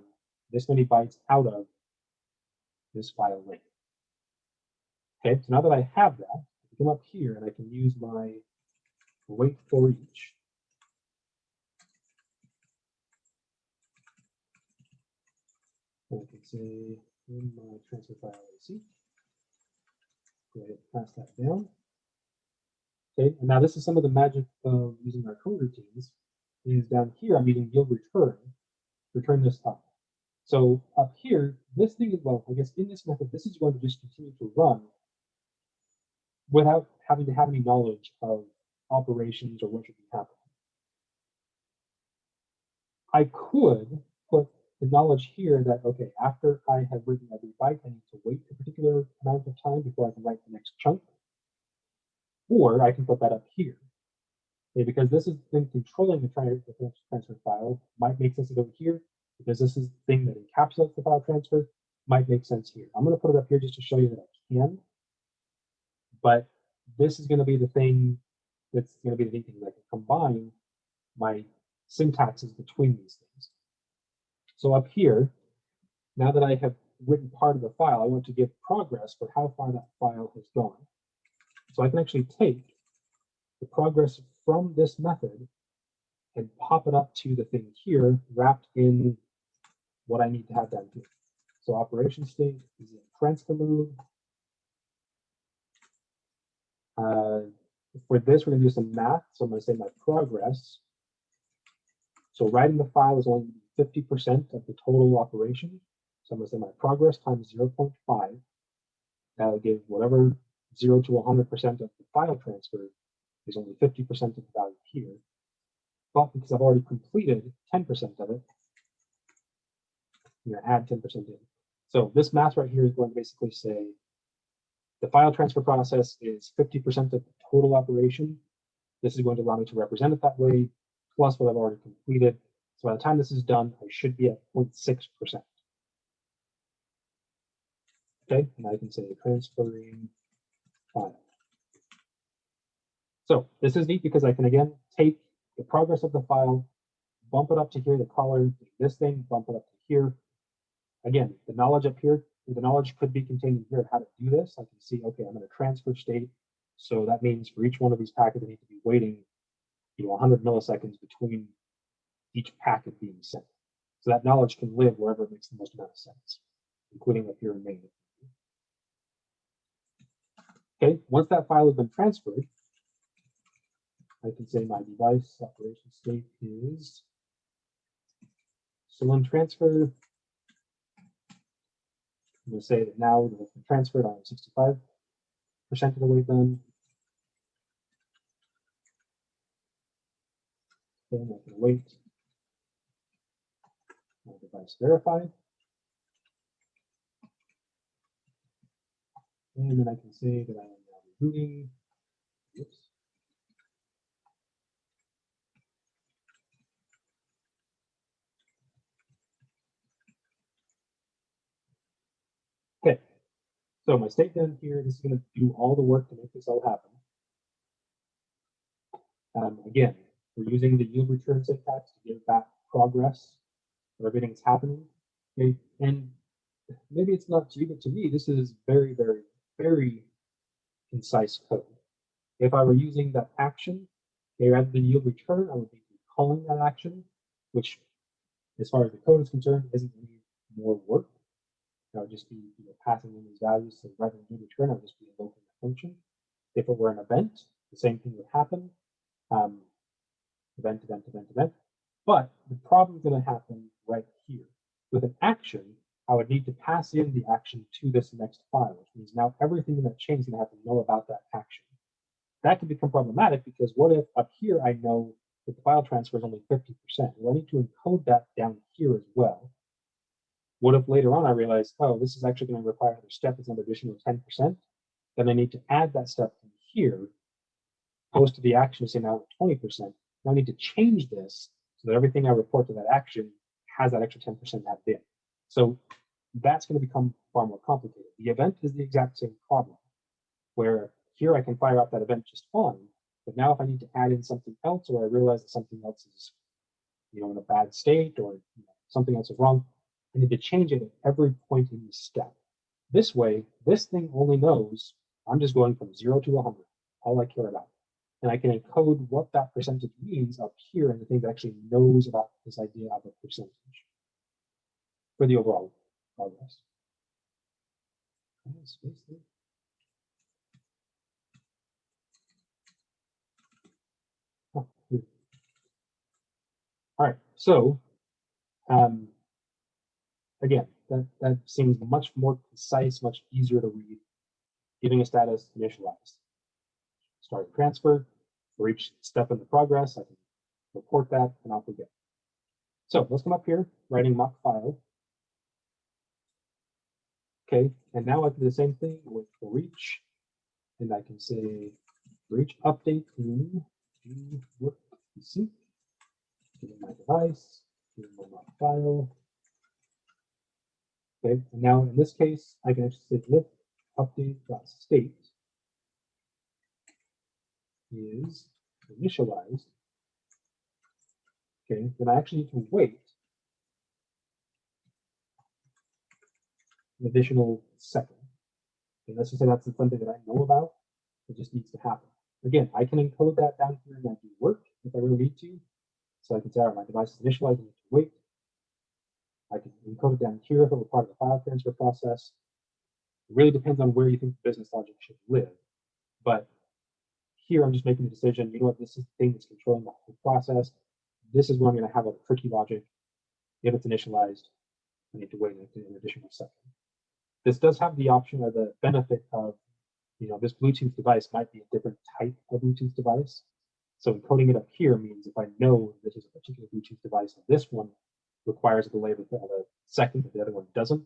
this many bytes out of this file length. Okay, so now that I have that, I can come up here and I can use my wait for each. I can say in my transfer file AC. Go ahead and pass that down. Okay, and now this is some of the magic of using our coroutines Is down here I'm using yield return, return this up. So up here, this thing is well, I guess in this method, this is going to just continue to run without having to have any knowledge of operations or what should be happening. I could put the knowledge here that, okay, after I have written every byte, I need to wait a particular amount of time before I can write the next chunk. Or I can put that up here. Okay, because this is the thing controlling the, the transfer file might make sense over here, because this is the thing that encapsulates the file transfer, might make sense here. I'm going to put it up here just to show you that I can. But this is going to be the thing that's going to be the thing. I can combine my syntaxes between these things. So up here, now that I have written part of the file, I want to give progress for how far that file has gone. So I can actually take the progress from this method and pop it up to the thing here wrapped in what I need to have down here. So operation state is in transfer mode. Uh, for this, we're going to do some math. So I'm going to say my progress. So writing the file is only 50% of the total operation. So I'm going to say my progress times 0.5. That'll give whatever 0 to 100% of the file transfer is only 50% of the value here. But because I've already completed 10% of it, I'm going to add 10% in. So this math right here is going to basically say the file transfer process is 50% of the total operation. This is going to allow me to represent it that way, plus what I've already completed. So by the time this is done, I should be at 0.6%. Okay, and I can say transferring file. So this is neat because I can again take the progress of the file, bump it up to here, the color, this thing, bump it up to here, Again, the knowledge up here, the knowledge could be contained in here of how to do this. I can see, okay, I'm in a transfer state. So that means for each one of these packets, I need to be waiting, you know, 100 milliseconds between each packet being sent. So that knowledge can live wherever it makes the most amount of sense, including up here in main. Okay, once that file has been transferred, I can say my device operation state is so in transfer I'm going to say that now the transferred on 65% of the way done. Then I can wait. My device verified. And then I can say that I am now rebooting. Oops. Okay, so my state down here, this is going to do all the work to make this all happen. Um, again, we're using the yield return syntax to give back progress where everything's happening. Okay, and maybe it's not to you, but to me, this is very, very, very concise code. If I were using that action, okay, rather than yield return, I would be calling that action, which, as far as the code is concerned, isn't any more work. I would just be you know, passing in these values. So rather than do return, I would just be invoking the function. If it were an event, the same thing would happen. Um, event, event, event, event. But the problem is going to happen right here. With an action, I would need to pass in the action to this next file, which means now everything in that chain is going to have to know about that action. That can become problematic because what if up here I know that the file transfer is only 50%? Well, I need to encode that down here as well. What if later on I realize, oh, this is actually going to require another step as an additional 10%? Then I need to add that step from here, post to the action to say now 20%. Now I need to change this so that everything I report to that action has that extra 10% added in. So that's going to become far more complicated. The event is the exact same problem, where here I can fire up that event just fine, but now if I need to add in something else or I realize that something else is you know, in a bad state or you know, something else is wrong, I need to change it at every point in the step. This way, this thing only knows I'm just going from zero to 100, all I care about. And I can encode what that percentage means up here in the thing that actually knows about this idea of a percentage for the overall progress. All right, so um, again, that, that seems much more concise, much easier to read. Giving a status initialized. Start transfer. For each step in the progress, I can report that and off we go. So let's come up here, writing mock file. Okay, and now I can do the same thing with for each, and I can say for each update in work sync, my device, my mock file, Okay, and now in this case, I can actually say lift update state is initialized, okay, then I actually need to wait an additional second. Okay, let's just say that's something that I know about. It just needs to happen. Again, I can encode that down here and that do work if I really need to. So I can say, all right, my device is initialized, I need to wait. I can encode it down here if it were part of the file transfer process. It really depends on where you think the business logic should live. But here I'm just making a decision, you know what, this is the thing that's controlling the whole process. This is where I'm going to have a tricky logic. If it's initialized, I need to wait an additional second. This does have the option or the benefit of, you know, this Bluetooth device might be a different type of Bluetooth device. So encoding it up here means if I know this is a particular Bluetooth device this one requires a delay of a second, but the other one doesn't,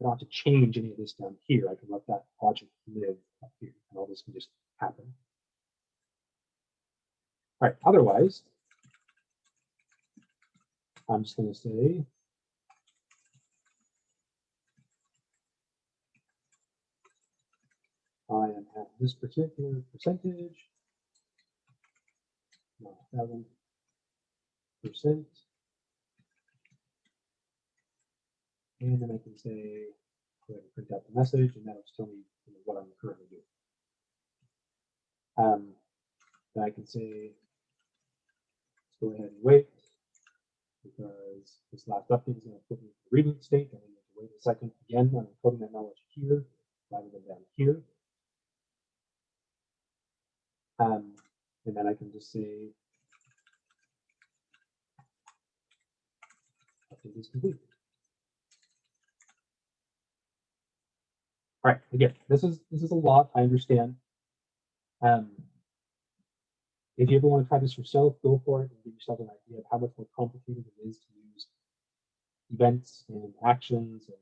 I don't have to change any of this down here. I can let that logic live up here, and all this can just happen. All right, otherwise, I'm just going to say I am at this particular percentage, seven percent. And then I can say, go ahead and print out the message, and that'll tell me you know, what I'm currently doing. Um, then I can say, let's go ahead and wait, because this last update is going to put me in the reboot state. I need to wait a second. Again, I'm encoding that knowledge here rather than down here. Um, and then I can just say update is complete. All right, again, this is this is a lot, I understand. Um, if you ever want to try this yourself, go for it and give yourself an idea of how much more complicated it is to use events and actions and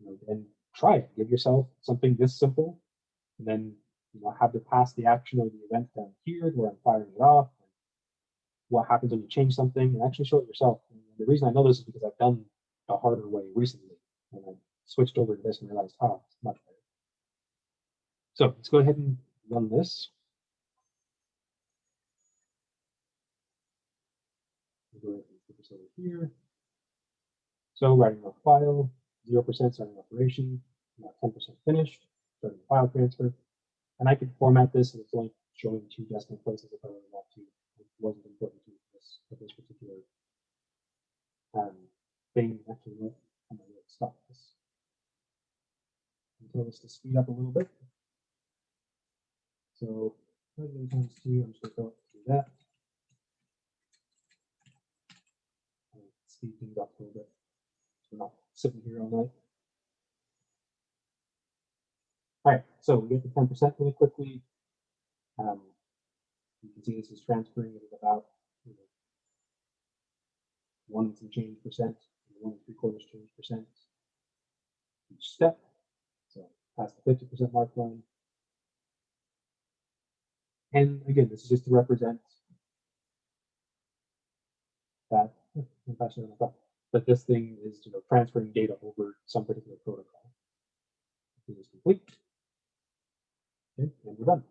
you know, and try it. Give yourself something this simple, and then you know, have to pass the action or the event down here where I'm firing it off. what happens when you change something and actually show it yourself. And the reason I know this is because I've done the harder way recently and I switched over to this and realized, oh, it's much better. So let's go ahead and run this. We'll go ahead and put this over here. So writing a file, 0% starting operation, 10% finished, starting the file transfer. And I could format this and it's only showing two decimal places if I really want to. It wasn't important to this for this particular um, thing. Actually, I'm going to stop this. Tell this to speed up a little bit. So times two, I'm just going to go through that. And speed things up a little bit. So we're not sitting here all night. All right, so we get to 10% really quickly. Um, you can see this is transferring at about you know, one and some change percent, one and three quarters change percent each step. Past the 50% mark line. And again, this is just to represent that, that this thing is you know, transferring data over some particular protocol. It is complete. Okay, and we're done.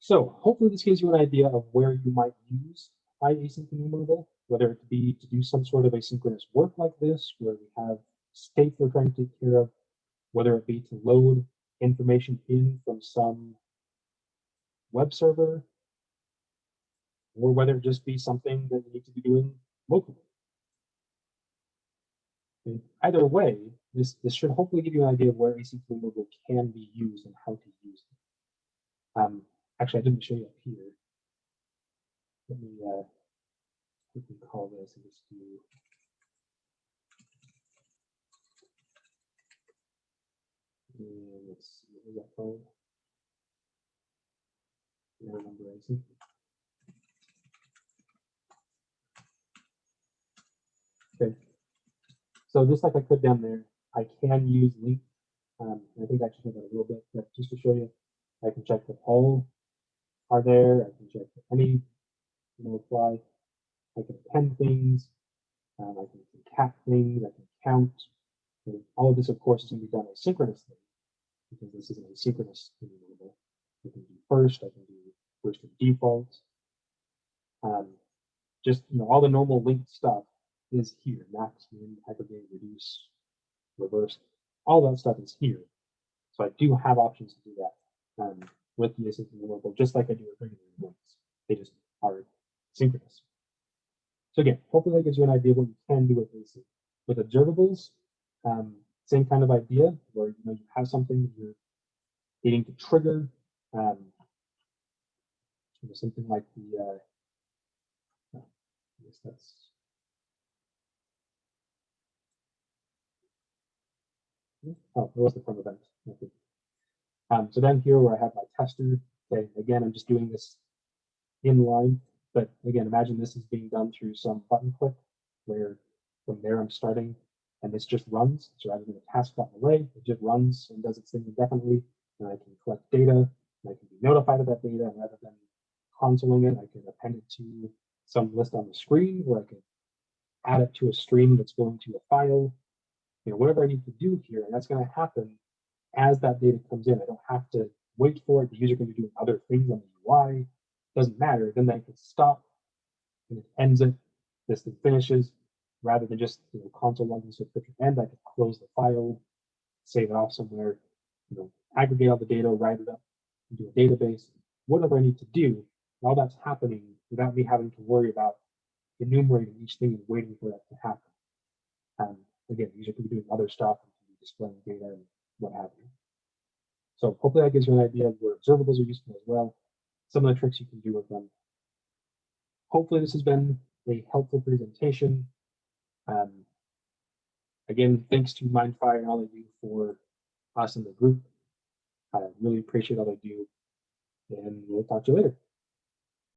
So hopefully this gives you an idea of where you might use IAsyncEnumerable, whether it be to do some sort of asynchronous work like this, where we have states they're trying to take care of, whether it be to load information in from some web server, or whether it just be something that you need to be doing locally. Okay. Either way, this, this should hopefully give you an idea of where async enumerable can be used and how to use it. Um, actually, I didn't show you up here. Let me uh, quickly call this and just do and let's see, what? I remember async. Okay, so just like I could down there, I can use LINQ. Um, I think I actually did that a little bit, but just to show you, I can check that all are there. I can check any you know, apply. I can append things. Um, I can concat things. I can count. And all of this, of course, is going to be done asynchronously because this is an asynchronous enumerable. I can do first, I can do first and default. Um, just, you know, all the normal linked stuff is here, max, min, aggregate, reduce, reverse, all that stuff is here. So I do have options to do that um, with the asynchronous local, just like I do with regular links. They just are synchronous. So again, hopefully that gives you an idea of what you can do with AC. With observables, um, same kind of idea where you know you have something you're needing to trigger, um, you know, something like the uh, I guess that's oh, it was the FromEvent. Okay. Um, so then here where I have my tester, okay, again, I'm just doing this in line, but again, imagine this is being done through some button click where from there I'm starting and this just runs. So rather than a task button away, it just runs and does its thing indefinitely. And I can collect data and I can be notified of that data. And rather than consoling it, I can append it to some list on the screen or I can add it to a stream that's going to a file, you know, whatever I need to do here. And that's going to happen as that data comes in. I don't have to wait for it. The user can be doing other things on the UI. Doesn't matter. Then I can stop and it ends it. This thing finishes rather than just you know, console logging subscription end. I can close the file, save it off somewhere, you know, aggregate all the data, write it up into a database, whatever I need to do. All that's happening without me having to worry about enumerating each thing and waiting for that to happen. And again, user can be doing other stuff displaying data and what have you. So hopefully that gives you an idea of where observables are useful as well, some of the tricks you can do with them. Hopefully this has been a helpful presentation. Um, again, thanks to Mindfire and all they do for us in the group. I really appreciate all they do, and we'll talk to you later.